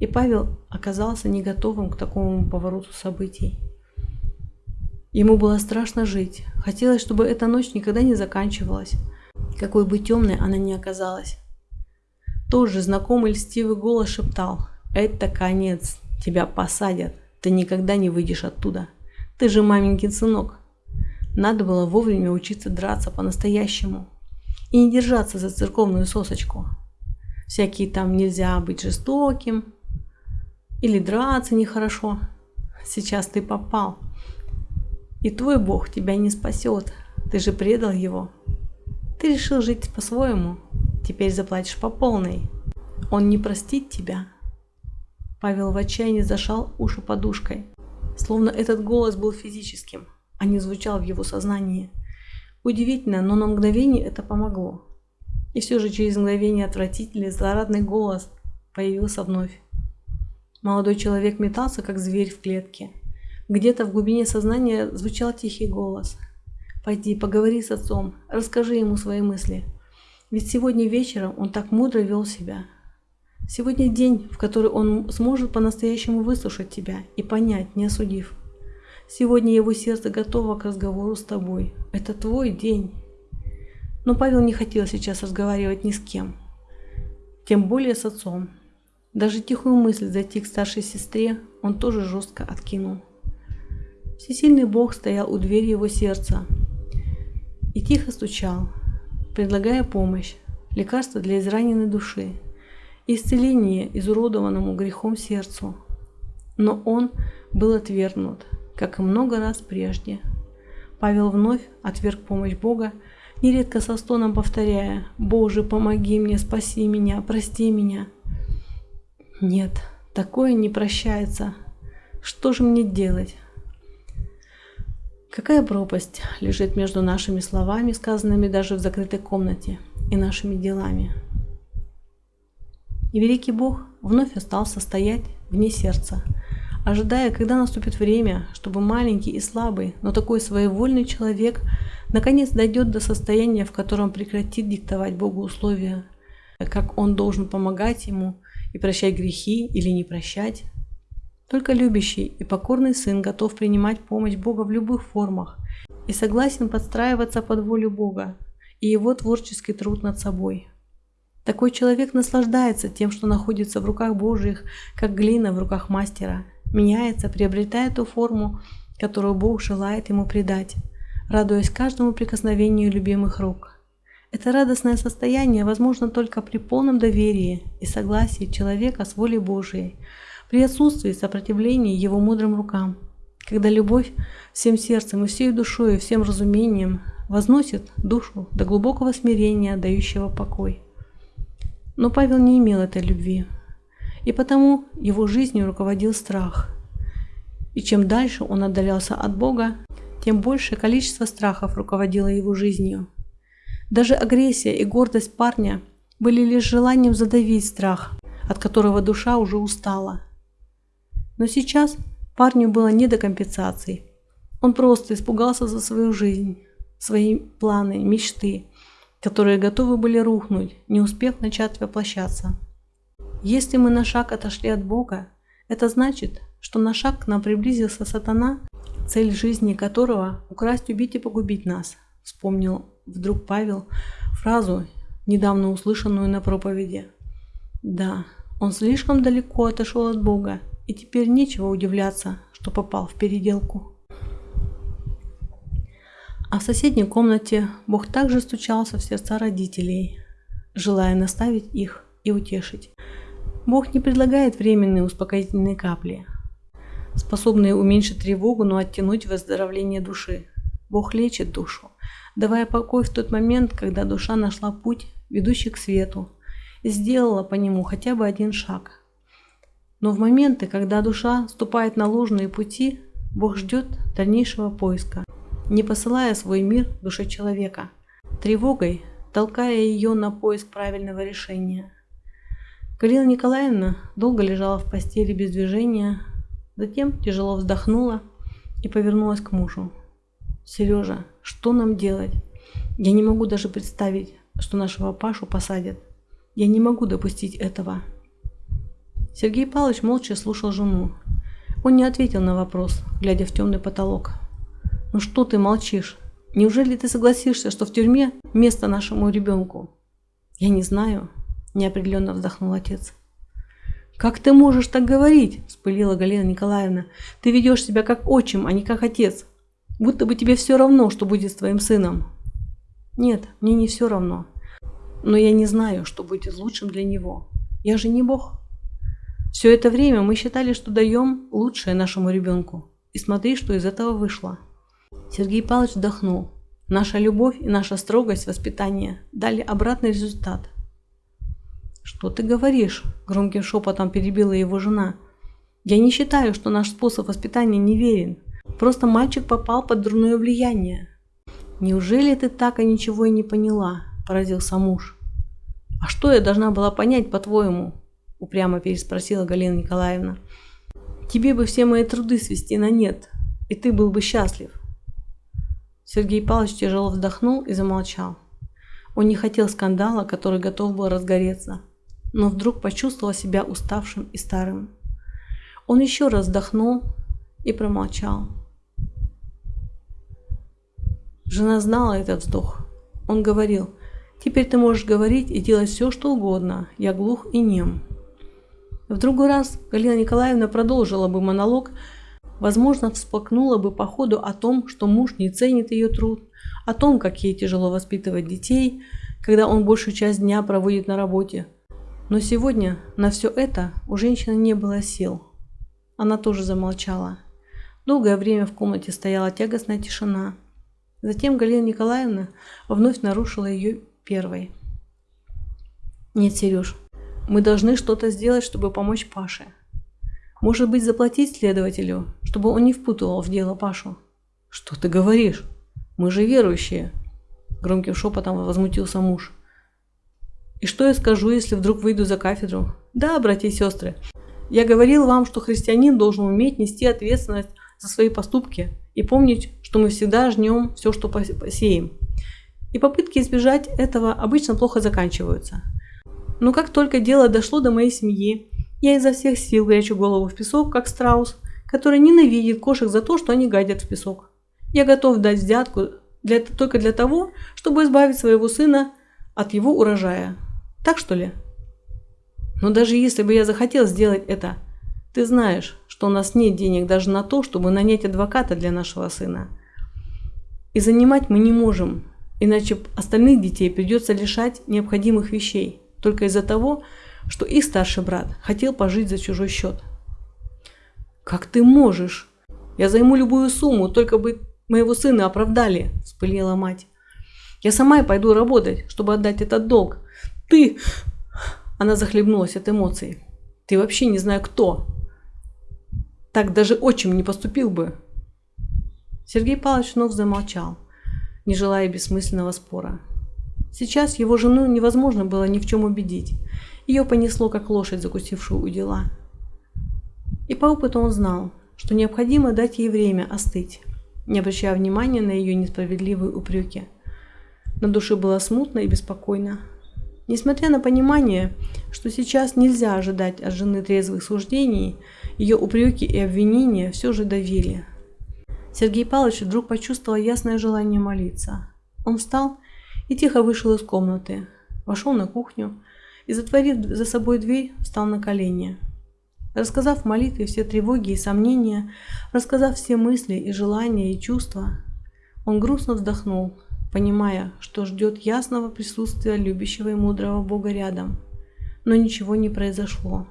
и Павел оказался не готовым к такому повороту событий. Ему было страшно жить, хотелось, чтобы эта ночь никогда не заканчивалась, какой бы темной она ни оказалась. Тоже знакомый льстивый голос шептал. «Это конец. Тебя посадят. Ты никогда не выйдешь оттуда. Ты же маменькин сынок». Надо было вовремя учиться драться по-настоящему. И не держаться за церковную сосочку. Всякие там нельзя быть жестоким. Или драться нехорошо. Сейчас ты попал. И твой Бог тебя не спасет. Ты же предал его. Ты решил жить по-своему. Теперь заплатишь по полной. Он не простит тебя. Павел в отчаянии зашал уши подушкой. Словно этот голос был физическим, а не звучал в его сознании. Удивительно, но на мгновение это помогло. И все же через мгновение отвратительный, злорадный голос появился вновь. Молодой человек метался, как зверь в клетке. Где-то в глубине сознания звучал тихий голос. «Пойди, поговори с отцом, расскажи ему свои мысли. Ведь сегодня вечером он так мудро вел себя. Сегодня день, в который он сможет по-настоящему выслушать тебя и понять, не осудив. Сегодня его сердце готово к разговору с тобой. Это твой день». Но Павел не хотел сейчас разговаривать ни с кем, тем более с отцом. Даже тихую мысль зайти к старшей сестре он тоже жестко откинул. Всесильный Бог стоял у двери его сердца и тихо стучал, предлагая помощь, лекарство для израненной души, исцеление изуродованному грехом сердцу. Но он был отвергнут, как и много раз прежде. Павел вновь отверг помощь Бога, нередко со стоном повторяя «Боже, помоги мне, спаси меня, прости меня». Нет, такое не прощается. Что же мне делать? Какая пропасть лежит между нашими словами, сказанными даже в закрытой комнате, и нашими делами? И великий Бог вновь остался стоять вне сердца, ожидая, когда наступит время, чтобы маленький и слабый, но такой своевольный человек наконец дойдет до состояния, в котором прекратит диктовать Богу условия, как он должен помогать ему и прощать грехи или не прощать, только любящий и покорный сын готов принимать помощь Бога в любых формах и согласен подстраиваться под волю Бога и его творческий труд над собой. Такой человек наслаждается тем, что находится в руках Божьих, как глина в руках мастера, меняется, приобретая ту форму, которую Бог желает ему придать, радуясь каждому прикосновению любимых рук. Это радостное состояние возможно только при полном доверии и согласии человека с волей Божией, при отсутствии сопротивления его мудрым рукам, когда любовь всем сердцем и всей душой и всем разумением возносит душу до глубокого смирения, дающего покой. Но Павел не имел этой любви, и потому его жизнью руководил страх. И чем дальше он отдалялся от Бога, тем большее количество страхов руководило его жизнью. Даже агрессия и гордость парня были лишь желанием задавить страх, от которого душа уже устала. Но сейчас парню было не до компенсаций. Он просто испугался за свою жизнь, свои планы, мечты, которые готовы были рухнуть, не успев начать воплощаться. Если мы на шаг отошли от Бога, это значит, что на шаг к нам приблизился сатана, цель жизни которого – украсть, убить и погубить нас, вспомнил вдруг Павел фразу, недавно услышанную на проповеди. Да, он слишком далеко отошел от Бога и теперь нечего удивляться, что попал в переделку. А в соседней комнате Бог также стучался в сердца родителей, желая наставить их и утешить. Бог не предлагает временные успокоительные капли, способные уменьшить тревогу, но оттянуть выздоровление души. Бог лечит душу, давая покой в тот момент, когда душа нашла путь, ведущий к свету, и сделала по нему хотя бы один шаг – но в моменты, когда душа ступает на ложные пути, Бог ждет дальнейшего поиска, не посылая свой мир душе человека, тревогой толкая ее на поиск правильного решения. Галина Николаевна долго лежала в постели без движения, затем тяжело вздохнула и повернулась к мужу. «Сережа, что нам делать? Я не могу даже представить, что нашего Пашу посадят. Я не могу допустить этого». Сергей Павлович молча слушал жену. Он не ответил на вопрос, глядя в темный потолок. «Ну что ты молчишь? Неужели ты согласишься, что в тюрьме место нашему ребенку?» «Я не знаю», – неопределенно вздохнул отец. «Как ты можешь так говорить?» – вспылила Галина Николаевна. «Ты ведешь себя как отчим, а не как отец. Будто бы тебе все равно, что будет с твоим сыном». «Нет, мне не все равно. Но я не знаю, что будет лучшим для него. Я же не Бог». Все это время мы считали, что даем лучшее нашему ребенку. И смотри, что из этого вышло. Сергей Павлович вздохнул. Наша любовь и наша строгость воспитания дали обратный результат. «Что ты говоришь?» – громким шепотом перебила его жена. «Я не считаю, что наш способ воспитания неверен. Просто мальчик попал под дурное влияние». «Неужели ты так и ничего и не поняла?» – поразился муж. «А что я должна была понять, по-твоему?» – упрямо переспросила Галина Николаевна. «Тебе бы все мои труды свести на нет. и ты был бы счастлив. Сергей Павлович тяжело вздохнул и замолчал. Он не хотел скандала, который готов был разгореться, но вдруг почувствовал себя уставшим и старым. Он еще раз вздохнул и промолчал. Жена знала этот вздох. Он говорил, «Теперь ты можешь говорить и делать все, что угодно. Я глух и нем». В другой раз Галина Николаевна продолжила бы монолог, возможно, всплакнула бы по ходу о том, что муж не ценит ее труд, о том, как ей тяжело воспитывать детей, когда он большую часть дня проводит на работе. Но сегодня на все это у женщины не было сил. Она тоже замолчала. Долгое время в комнате стояла тягостная тишина. Затем Галина Николаевна вновь нарушила ее первой. «Нет, Сереж, мы должны что-то сделать, чтобы помочь Паше. Может быть, заплатить следователю, чтобы он не впутывал в дело Пашу? Что ты говоришь? Мы же верующие. Громким шепотом возмутился муж. И что я скажу, если вдруг выйду за кафедру? Да, братья и сестры, я говорил вам, что христианин должен уметь нести ответственность за свои поступки и помнить, что мы всегда жнем все, что посеем. И попытки избежать этого обычно плохо заканчиваются. Но как только дело дошло до моей семьи, я изо всех сил прячу голову в песок, как страус, который ненавидит кошек за то, что они гадят в песок. Я готов дать взятку для, только для того, чтобы избавить своего сына от его урожая. Так что ли? Но даже если бы я захотел сделать это, ты знаешь, что у нас нет денег даже на то, чтобы нанять адвоката для нашего сына. И занимать мы не можем, иначе остальных детей придется лишать необходимых вещей, только из-за того, что их старший брат хотел пожить за чужой счет. «Как ты можешь? Я займу любую сумму, только бы моего сына оправдали», – вспылила мать. «Я сама и пойду работать, чтобы отдать этот долг. Ты...» Она захлебнулась от эмоций. «Ты вообще не знаю кто. Так даже отчим не поступил бы». Сергей Павлович вновь замолчал, не желая бессмысленного спора. Сейчас его жену невозможно было ни в чем убедить. Ее понесло, как лошадь, закусившую у дела. И по опыту он знал, что необходимо дать ей время остыть, не обращая внимания на ее несправедливые упреки. На душе было смутно и беспокойно. Несмотря на понимание, что сейчас нельзя ожидать от жены трезвых суждений, ее упреки и обвинения все же давили. Сергей Павлович вдруг почувствовал ясное желание молиться. Он встал и тихо вышел из комнаты, вошел на кухню и, затворив за собой дверь, встал на колени. Рассказав молитве все тревоги и сомнения, рассказав все мысли и желания и чувства, он грустно вздохнул, понимая, что ждет ясного присутствия любящего и мудрого Бога рядом. Но ничего не произошло.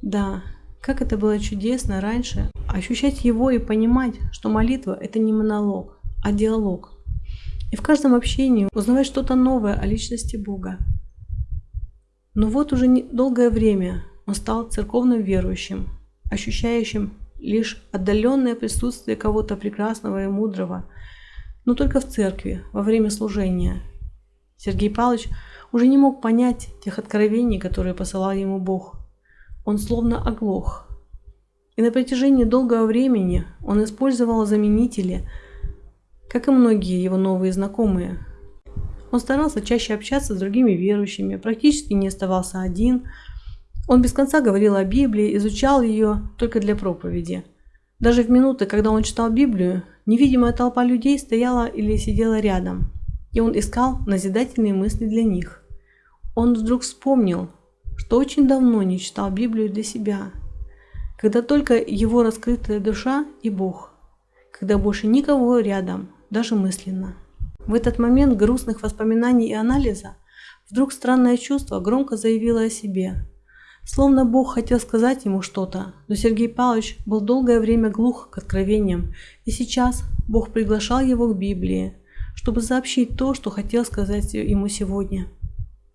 Да, как это было чудесно раньше, ощущать его и понимать, что молитва – это не монолог, а диалог. И в каждом общении узнавать что-то новое о личности Бога. Но вот уже долгое время он стал церковным верующим, ощущающим лишь отдаленное присутствие кого-то прекрасного и мудрого, но только в церкви, во время служения. Сергей Павлович уже не мог понять тех откровений, которые посылал ему Бог. Он словно оглох. И на протяжении долгого времени он использовал заменители, как и многие его новые знакомые – он старался чаще общаться с другими верующими, практически не оставался один. Он без конца говорил о Библии, изучал ее только для проповеди. Даже в минуты, когда он читал Библию, невидимая толпа людей стояла или сидела рядом, и он искал назидательные мысли для них. Он вдруг вспомнил, что очень давно не читал Библию для себя, когда только его раскрытая душа и Бог, когда больше никого рядом, даже мысленно. В этот момент грустных воспоминаний и анализа вдруг странное чувство громко заявило о себе. Словно Бог хотел сказать ему что-то, но Сергей Павлович был долгое время глух к откровениям, и сейчас Бог приглашал его к Библии, чтобы сообщить то, что хотел сказать ему сегодня.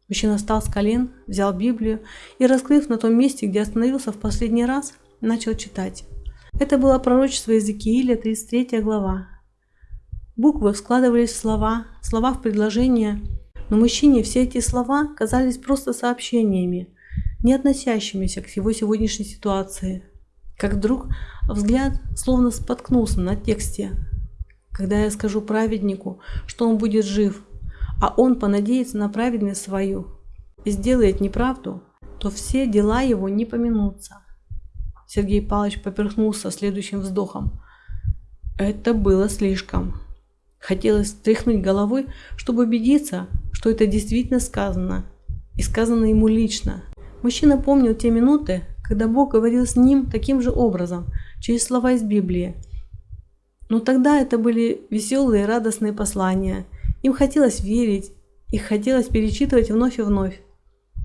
Мужчина встал с колен, взял Библию и, раскрыв на том месте, где остановился в последний раз, начал читать. Это было пророчество Иезекииля, 33 глава, Буквы складывались в слова, слова в предложения, но мужчине все эти слова казались просто сообщениями, не относящимися к его сегодняшней ситуации. как вдруг взгляд словно споткнулся на тексте. Когда я скажу праведнику, что он будет жив, а он понадеется на праведность свою и сделает неправду, то все дела его не поминутся. Сергей Павлович поперхнулся следующим вздохом. Это было слишком. Хотелось тряхнуть головой, чтобы убедиться, что это действительно сказано, и сказано ему лично. Мужчина помнил те минуты, когда Бог говорил с ним таким же образом, через слова из Библии. Но тогда это были веселые, радостные послания. Им хотелось верить, их хотелось перечитывать вновь и вновь.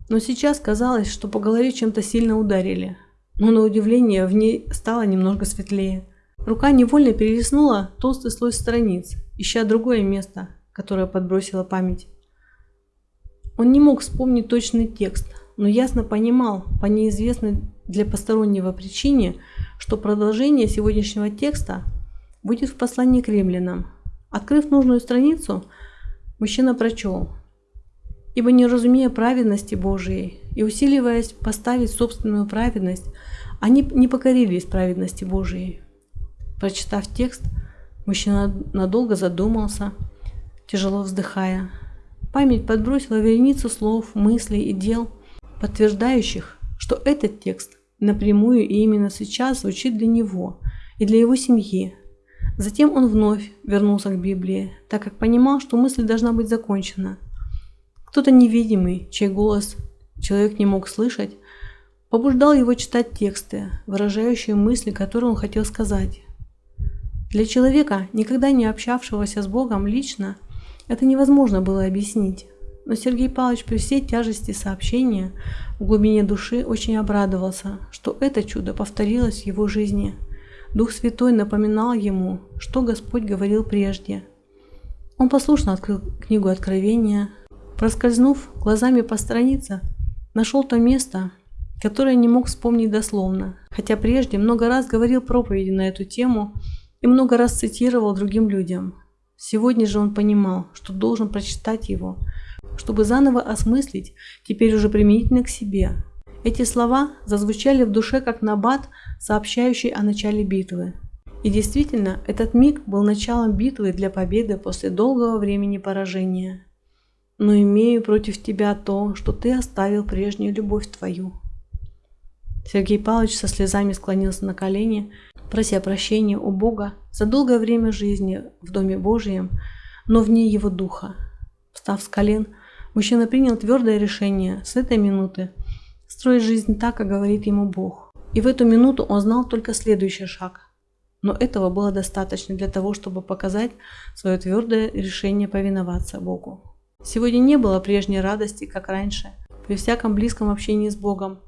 Но сейчас казалось, что по голове чем-то сильно ударили. Но на удивление в ней стало немного светлее. Рука невольно перелистнула толстый слой страниц, ища другое место, которое подбросила память. Он не мог вспомнить точный текст, но ясно понимал по неизвестной для постороннего причине, что продолжение сегодняшнего текста будет в послании к римлянам. Открыв нужную страницу, мужчина прочел «Ибо не разумея праведности Божией и усиливаясь поставить собственную праведность, они не покорились праведности Божией». Прочитав текст, мужчина надолго задумался, тяжело вздыхая. Память подбросила вереницу слов, мыслей и дел, подтверждающих, что этот текст напрямую и именно сейчас звучит для него и для его семьи. Затем он вновь вернулся к Библии, так как понимал, что мысль должна быть закончена. Кто-то невидимый, чей голос человек не мог слышать, побуждал его читать тексты, выражающие мысли, которые он хотел сказать. Для человека, никогда не общавшегося с Богом лично, это невозможно было объяснить. Но Сергей Павлович при всей тяжести сообщения в глубине души очень обрадовался, что это чудо повторилось в его жизни. Дух Святой напоминал ему, что Господь говорил прежде. Он послушно открыл книгу Откровения, проскользнув глазами по странице, нашел то место, которое не мог вспомнить дословно, хотя прежде много раз говорил проповеди на эту тему и много раз цитировал другим людям. Сегодня же он понимал, что должен прочитать его – чтобы заново осмыслить, теперь уже применительно к себе. Эти слова зазвучали в душе как набат, сообщающий о начале битвы. И действительно, этот миг был началом битвы для победы после долгого времени поражения. Но имею против тебя то, что ты оставил прежнюю любовь твою. Сергей Павлович со слезами склонился на колени, прося прощения у Бога за долгое время жизни в Доме Божьем, но вне его духа. Встав с колен, Мужчина принял твердое решение с этой минуты строить жизнь так, как говорит ему Бог. И в эту минуту он знал только следующий шаг. Но этого было достаточно для того, чтобы показать свое твердое решение повиноваться Богу. Сегодня не было прежней радости, как раньше, при всяком близком общении с Богом,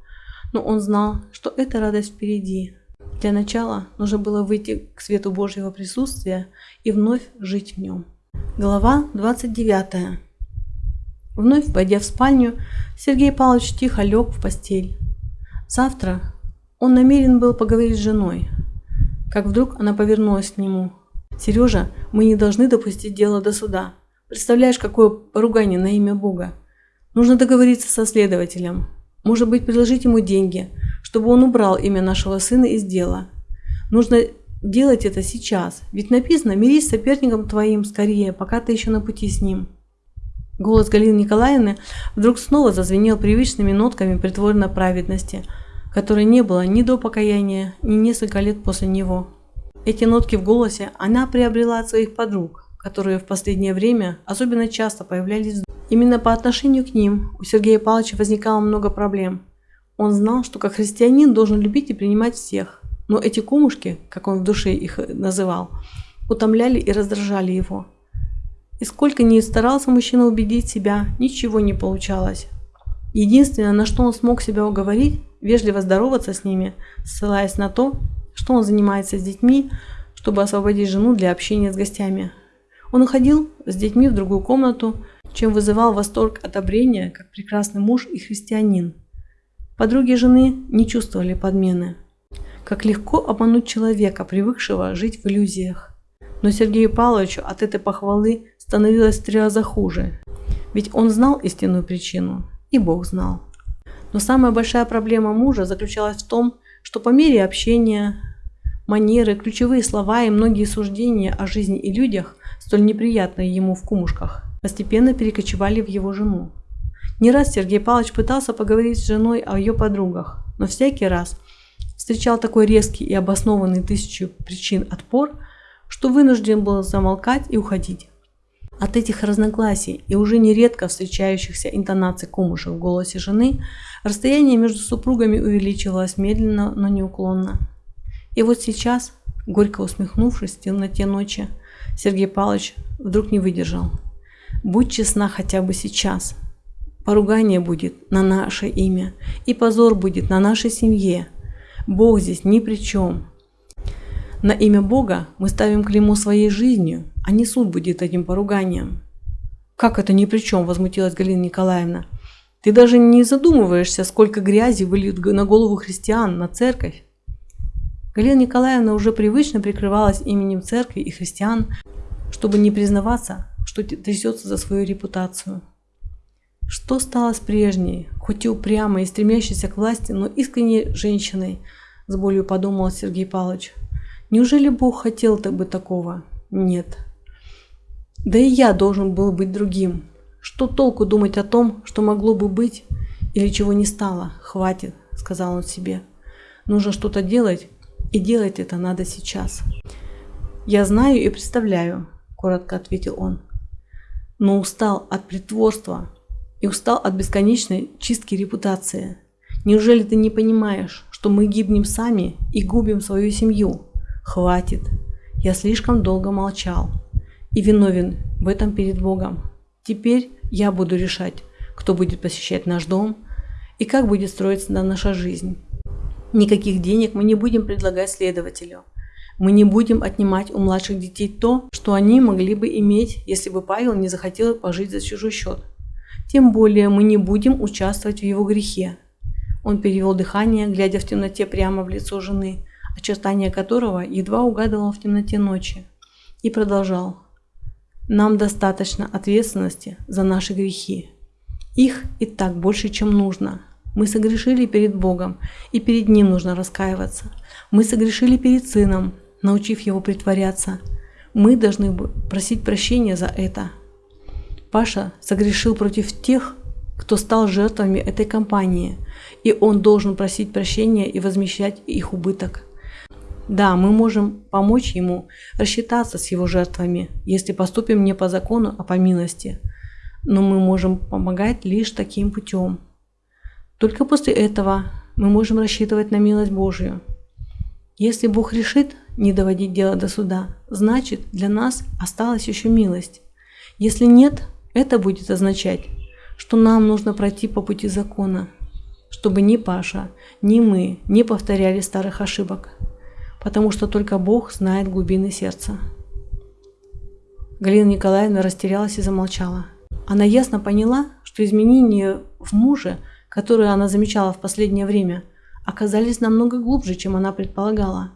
но он знал, что эта радость впереди. Для начала нужно было выйти к свету Божьего присутствия и вновь жить в нем. Глава 29. Вновь войдя в спальню, Сергей Павлович тихо лег в постель. Завтра он намерен был поговорить с женой, как вдруг она повернулась к нему. «Сережа, мы не должны допустить дело до суда. Представляешь, какое поругание на имя Бога. Нужно договориться со следователем. Может быть, предложить ему деньги, чтобы он убрал имя нашего сына из дела. Нужно делать это сейчас, ведь написано «Мирись с соперником твоим скорее, пока ты еще на пути с ним». Голос Галины Николаевны вдруг снова зазвенел привычными нотками притворной праведности, которой не было ни до покаяния, ни несколько лет после него. Эти нотки в голосе она приобрела от своих подруг, которые в последнее время особенно часто появлялись. Именно по отношению к ним у Сергея Павловича возникало много проблем. Он знал, что как христианин должен любить и принимать всех, но эти кумушки, как он в душе их называл, утомляли и раздражали его – и сколько ни старался мужчина убедить себя, ничего не получалось. Единственное, на что он смог себя уговорить, вежливо здороваться с ними, ссылаясь на то, что он занимается с детьми, чтобы освободить жену для общения с гостями. Он уходил с детьми в другую комнату, чем вызывал восторг одобрения, как прекрасный муж и христианин. Подруги жены не чувствовали подмены. Как легко обмануть человека, привыкшего жить в иллюзиях. Но Сергею Павловичу от этой похвалы становилось в три раза хуже. Ведь он знал истинную причину, и Бог знал. Но самая большая проблема мужа заключалась в том, что по мере общения, манеры, ключевые слова и многие суждения о жизни и людях, столь неприятные ему в кумушках, постепенно перекочевали в его жену. Не раз Сергей Павлович пытался поговорить с женой о ее подругах, но всякий раз встречал такой резкий и обоснованный тысячу причин отпор, что вынужден был замолкать и уходить. От этих разногласий и уже нередко встречающихся интонаций кумушек в голосе жены расстояние между супругами увеличивалось медленно, но неуклонно. И вот сейчас, горько усмехнувшись в темноте ночи, Сергей Павлович вдруг не выдержал. «Будь честна хотя бы сейчас. Поругание будет на наше имя, и позор будет на нашей семье. Бог здесь ни при чем. На имя Бога мы ставим клеймо своей жизнью, а не суд будет этим поруганием. Как это ни при чем, возмутилась Галина Николаевна. Ты даже не задумываешься, сколько грязи выльют на голову христиан, на церковь. Галина Николаевна уже привычно прикрывалась именем церкви и христиан, чтобы не признаваться, что трясется за свою репутацию. Что стало с прежней, хоть и упрямой и стремящейся к власти, но искренней женщиной, с болью подумал Сергей Павлович. Неужели Бог хотел так бы такого? Нет. Да и я должен был быть другим. Что толку думать о том, что могло бы быть или чего не стало? Хватит, сказал он себе. Нужно что-то делать, и делать это надо сейчас. Я знаю и представляю, коротко ответил он. Но устал от притворства, и устал от бесконечной чистки репутации. Неужели ты не понимаешь, что мы гибнем сами и губим свою семью? Хватит. Я слишком долго молчал и виновен в этом перед Богом. Теперь я буду решать, кто будет посещать наш дом и как будет строиться наша жизнь. Никаких денег мы не будем предлагать следователю. Мы не будем отнимать у младших детей то, что они могли бы иметь, если бы Павел не захотел пожить за чужой счет. Тем более мы не будем участвовать в его грехе. Он перевел дыхание, глядя в темноте прямо в лицо жены, очертания которого едва угадывал в темноте ночи, и продолжал. Нам достаточно ответственности за наши грехи. Их и так больше, чем нужно. Мы согрешили перед Богом, и перед Ним нужно раскаиваться. Мы согрешили перед Сыном, научив Его притворяться. Мы должны просить прощения за это, Паша согрешил против тех, кто стал жертвами этой кампании, и он должен просить прощения и возмещать их убыток. Да, мы можем помочь ему рассчитаться с его жертвами, если поступим не по закону, а по милости. Но мы можем помогать лишь таким путем. Только после этого мы можем рассчитывать на милость Божию. Если Бог решит не доводить дело до суда, значит для нас осталась еще милость. Если нет, это будет означать, что нам нужно пройти по пути закона, чтобы ни Паша, ни мы не повторяли старых ошибок, потому что только Бог знает глубины сердца. Галина Николаевна растерялась и замолчала. Она ясно поняла, что изменения в муже, которые она замечала в последнее время, оказались намного глубже, чем она предполагала.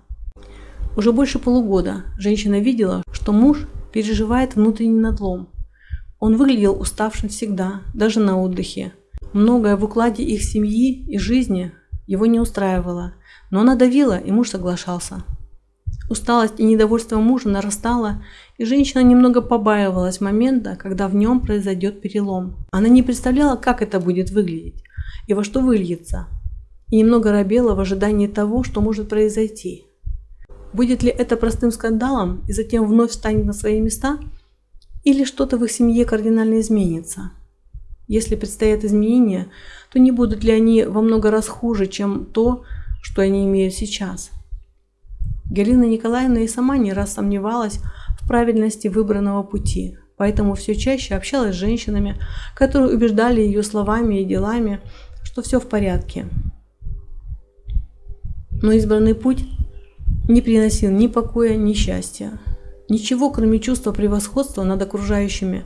Уже больше полугода женщина видела, что муж переживает внутренний надлом – он выглядел уставшим всегда, даже на отдыхе. Многое в укладе их семьи и жизни его не устраивало, но она давила, и муж соглашался. Усталость и недовольство мужа нарастало, и женщина немного побаивалась момента, когда в нем произойдет перелом. Она не представляла, как это будет выглядеть и во что выльется, и немного робела в ожидании того, что может произойти. Будет ли это простым скандалом и затем вновь встанет на свои места – или что-то в их семье кардинально изменится. Если предстоят изменения, то не будут ли они во много раз хуже, чем то, что они имеют сейчас. Галина Николаевна и сама не раз сомневалась в правильности выбранного пути, поэтому все чаще общалась с женщинами, которые убеждали ее словами и делами, что все в порядке. Но избранный путь не приносил ни покоя, ни счастья. Ничего, кроме чувства превосходства над окружающими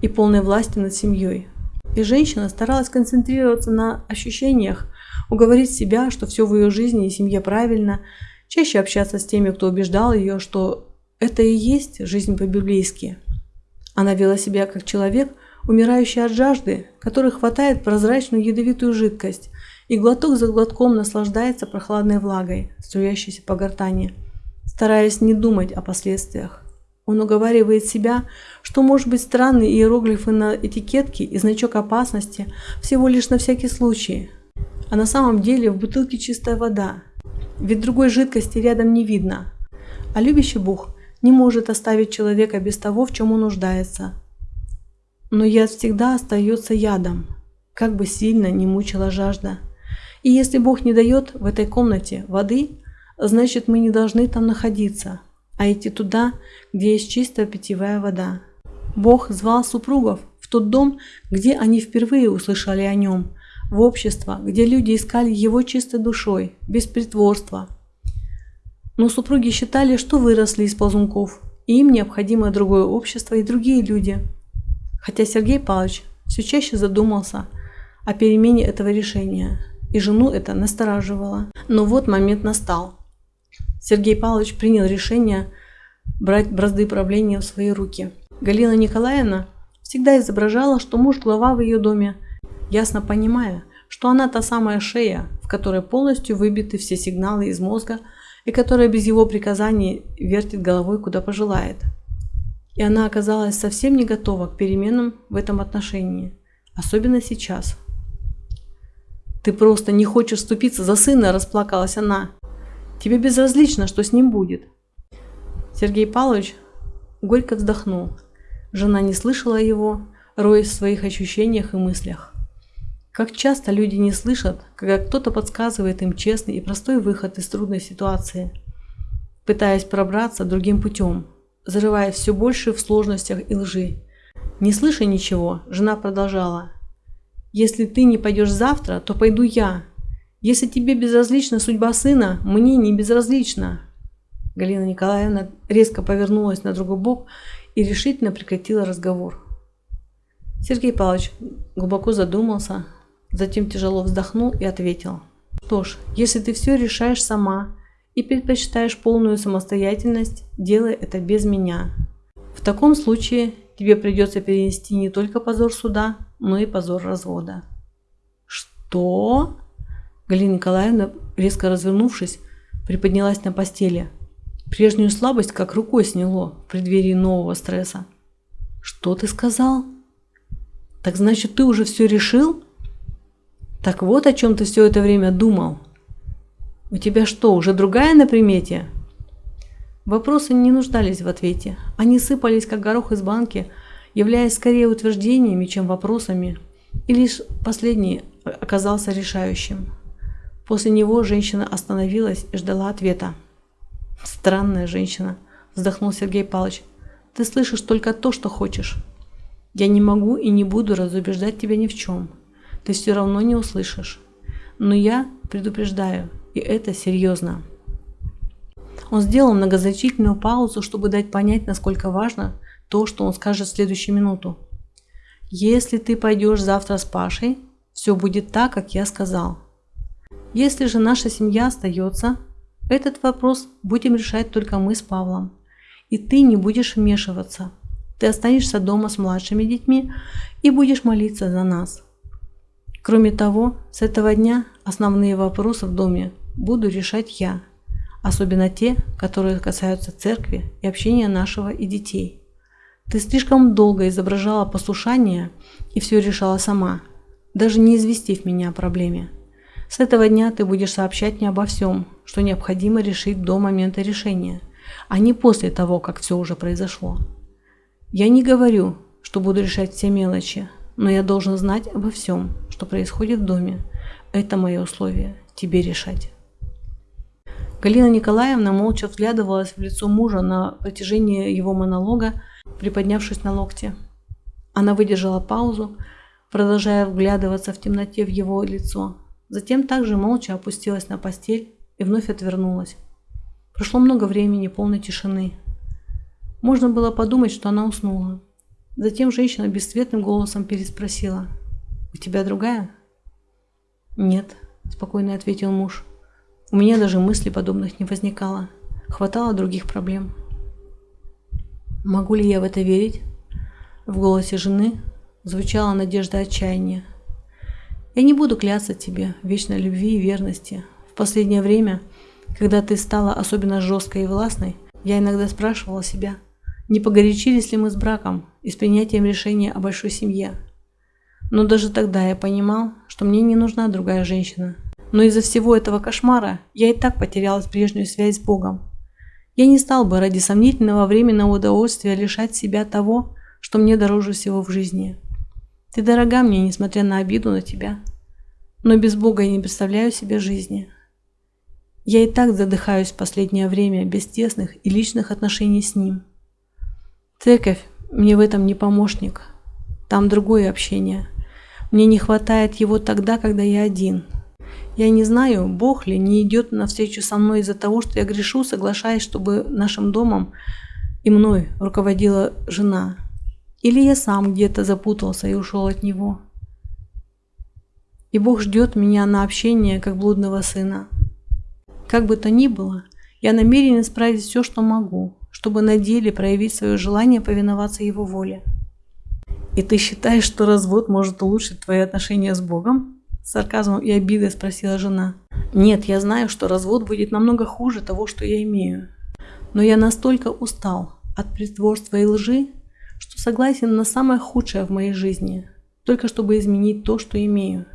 и полной власти над семьей. И женщина старалась концентрироваться на ощущениях, уговорить себя, что все в ее жизни и семье правильно, чаще общаться с теми, кто убеждал ее, что это и есть жизнь по-библейски. Она вела себя как человек, умирающий от жажды, который хватает прозрачную ядовитую жидкость и глоток за глотком наслаждается прохладной влагой, струящейся по гортани, стараясь не думать о последствиях. Он уговаривает себя, что может быть странные иероглифы на этикетке и значок опасности всего лишь на всякий случай. А на самом деле в бутылке чистая вода, ведь другой жидкости рядом не видно. А любящий Бог не может оставить человека без того, в чем он нуждается. Но яд всегда остается ядом, как бы сильно не мучила жажда. И если Бог не дает в этой комнате воды, значит мы не должны там находиться, а идти туда, где есть чистая питьевая вода. Бог звал супругов в тот дом, где они впервые услышали о нем, в общество, где люди искали его чистой душой, без притворства. Но супруги считали, что выросли из ползунков, и им необходимо другое общество и другие люди. Хотя Сергей Павлович все чаще задумался о перемене этого решения – и жену это настораживало. Но вот момент настал. Сергей Павлович принял решение брать бразды правления в свои руки. Галина Николаевна всегда изображала, что муж глава в ее доме, ясно понимая, что она та самая шея, в которой полностью выбиты все сигналы из мозга и которая без его приказаний вертит головой куда пожелает. И она оказалась совсем не готова к переменам в этом отношении, особенно сейчас – «Ты просто не хочешь вступиться за сына», – расплакалась она. «Тебе безразлично, что с ним будет». Сергей Павлович горько вздохнул. Жена не слышала его, роясь в своих ощущениях и мыслях. Как часто люди не слышат, когда кто-то подсказывает им честный и простой выход из трудной ситуации, пытаясь пробраться другим путем, зарываясь все больше в сложностях и лжи. Не слыша ничего, жена продолжала – если ты не пойдешь завтра, то пойду я. Если тебе безразлична судьба сына, мне не безразлична. Галина Николаевна резко повернулась на другой бок и решительно прекратила разговор. Сергей Павлович глубоко задумался, затем тяжело вздохнул и ответил. Что ж, если ты все решаешь сама и предпочитаешь полную самостоятельность, делай это без меня. В таком случае тебе придется перенести не только позор суда, но и позор развода. Что? Галина Николаевна, резко развернувшись, приподнялась на постели. Прежнюю слабость как рукой сняло в преддверии нового стресса. Что ты сказал? Так значит, ты уже все решил? Так вот о чем ты все это время думал. У тебя что, уже другая на примете? Вопросы не нуждались в ответе. Они сыпались, как горох из банки, являясь скорее утверждениями, чем вопросами, и лишь последний оказался решающим. После него женщина остановилась и ждала ответа. «Странная женщина», – вздохнул Сергей Павлович. «Ты слышишь только то, что хочешь. Я не могу и не буду разубеждать тебя ни в чем. Ты все равно не услышишь. Но я предупреждаю, и это серьезно». Он сделал многозначительную паузу, чтобы дать понять, насколько важно то, что он скажет в следующую минуту. Если ты пойдешь завтра с Пашей, все будет так, как я сказал. Если же наша семья остается, этот вопрос будем решать только мы с Павлом. И ты не будешь вмешиваться. Ты останешься дома с младшими детьми и будешь молиться за нас. Кроме того, с этого дня основные вопросы в доме буду решать я, особенно те, которые касаются церкви и общения нашего и детей. Ты слишком долго изображала послушание и все решала сама, даже не известив меня о проблеме. С этого дня ты будешь сообщать мне обо всем, что необходимо решить до момента решения, а не после того, как все уже произошло. Я не говорю, что буду решать все мелочи, но я должен знать обо всем, что происходит в доме. Это мое условие, тебе решать. Галина Николаевна молча взглядывалась в лицо мужа на протяжении его монолога, приподнявшись на локте. Она выдержала паузу, продолжая вглядываться в темноте в его лицо. Затем также молча опустилась на постель и вновь отвернулась. Прошло много времени, полной тишины. Можно было подумать, что она уснула. Затем женщина бесцветным голосом переспросила. «У тебя другая?» «Нет», – спокойно ответил муж. «У меня даже мыслей подобных не возникало. Хватало других проблем». Могу ли я в это верить? В голосе жены звучала надежда отчаяния. Я не буду клясться тебе вечной любви и верности. В последнее время, когда ты стала особенно жесткой и властной, я иногда спрашивала себя, не погорячились ли мы с браком и с принятием решения о большой семье. Но даже тогда я понимал, что мне не нужна другая женщина. Но из-за всего этого кошмара я и так потеряла прежнюю связь с Богом. Я не стал бы ради сомнительного временного удовольствия лишать себя того, что мне дороже всего в жизни. Ты дорога мне, несмотря на обиду на тебя. Но без Бога я не представляю себе жизни. Я и так задыхаюсь в последнее время без тесных и личных отношений с Ним. Церковь мне в этом не помощник. Там другое общение. Мне не хватает его тогда, когда я один. Я не знаю, Бог ли не идет навстречу со мной из-за того, что я грешу, соглашаясь, чтобы нашим домом и мной руководила жена. Или я сам где-то запутался и ушел от него. И Бог ждет меня на общение, как блудного сына. Как бы то ни было, я намерен исправить все, что могу, чтобы на деле проявить свое желание повиноваться Его воле. «И ты считаешь, что развод может улучшить твои отношения с Богом?» С сарказмом и обидой спросила жена. «Нет, я знаю, что развод будет намного хуже того, что я имею. Но я настолько устал от притворства и лжи, что согласен на самое худшее в моей жизни, только чтобы изменить то, что имею.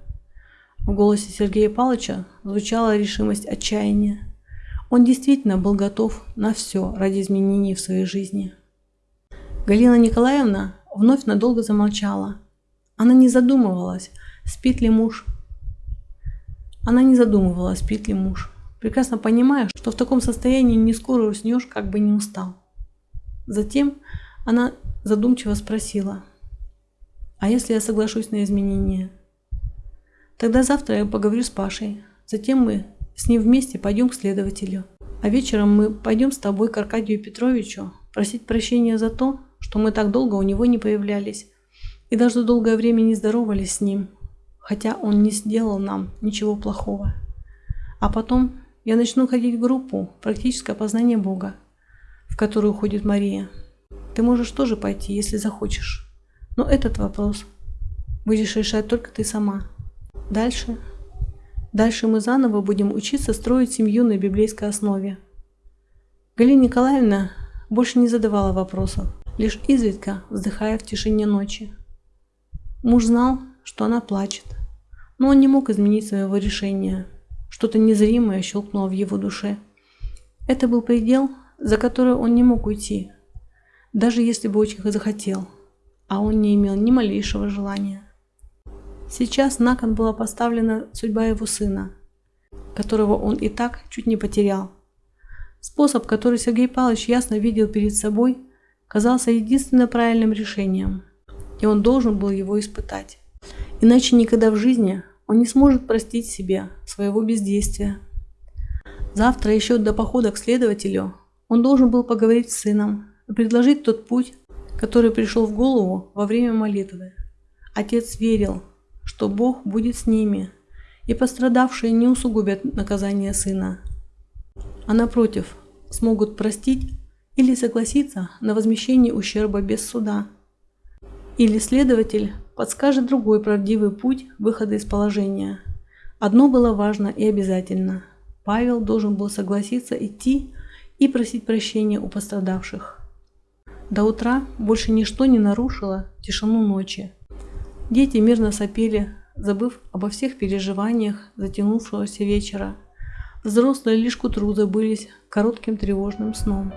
В голосе Сергея Павловича звучала решимость отчаяния. Он действительно был готов на все ради изменений в своей жизни. Галина Николаевна вновь надолго замолчала. Она не задумывалась, спит ли муж. Она не задумывалась, спит ли муж, прекрасно понимая, что в таком состоянии не скоро уснешь, как бы не устал. Затем она задумчиво спросила, «А если я соглашусь на изменения?» «Тогда завтра я поговорю с Пашей. Затем мы с ним вместе пойдем к следователю. А вечером мы пойдем с тобой к Аркадию Петровичу просить прощения за то, что мы так долго у него не появлялись и даже долгое время не здоровались с ним, хотя он не сделал нам ничего плохого. А потом я начну ходить в группу «Практическое познание Бога», в которую ходит Мария. Ты можешь тоже пойти, если захочешь. Но этот вопрос будешь решать только ты сама. Дальше. Дальше мы заново будем учиться строить семью на библейской основе. Галина Николаевна больше не задавала вопросов, лишь изредка вздыхая в тишине ночи. Муж знал, что она плачет, но он не мог изменить своего решения. Что-то незримое щелкнуло в его душе. Это был предел, за который он не мог уйти, даже если бы очень захотел, а он не имел ни малейшего желания. Сейчас на кон была поставлена судьба его сына, которого он и так чуть не потерял. Способ, который Сергей Павлович ясно видел перед собой, казался единственно правильным решением, и он должен был его испытать. Иначе никогда в жизни он не сможет простить себе своего бездействия. Завтра еще до похода к следователю он должен был поговорить с сыном, предложить тот путь, который пришел в голову во время молитвы. Отец верил, что Бог будет с ними, и пострадавшие не усугубят наказание сына, а напротив, смогут простить или согласиться на возмещение ущерба без суда. Или следователь подскажет другой правдивый путь выхода из положения. Одно было важно и обязательно. Павел должен был согласиться идти и просить прощения у пострадавших. До утра больше ничто не нарушило тишину ночи. Дети мирно сопели, забыв обо всех переживаниях затянувшегося вечера. Взрослые лишь к утру забылись коротким тревожным сном.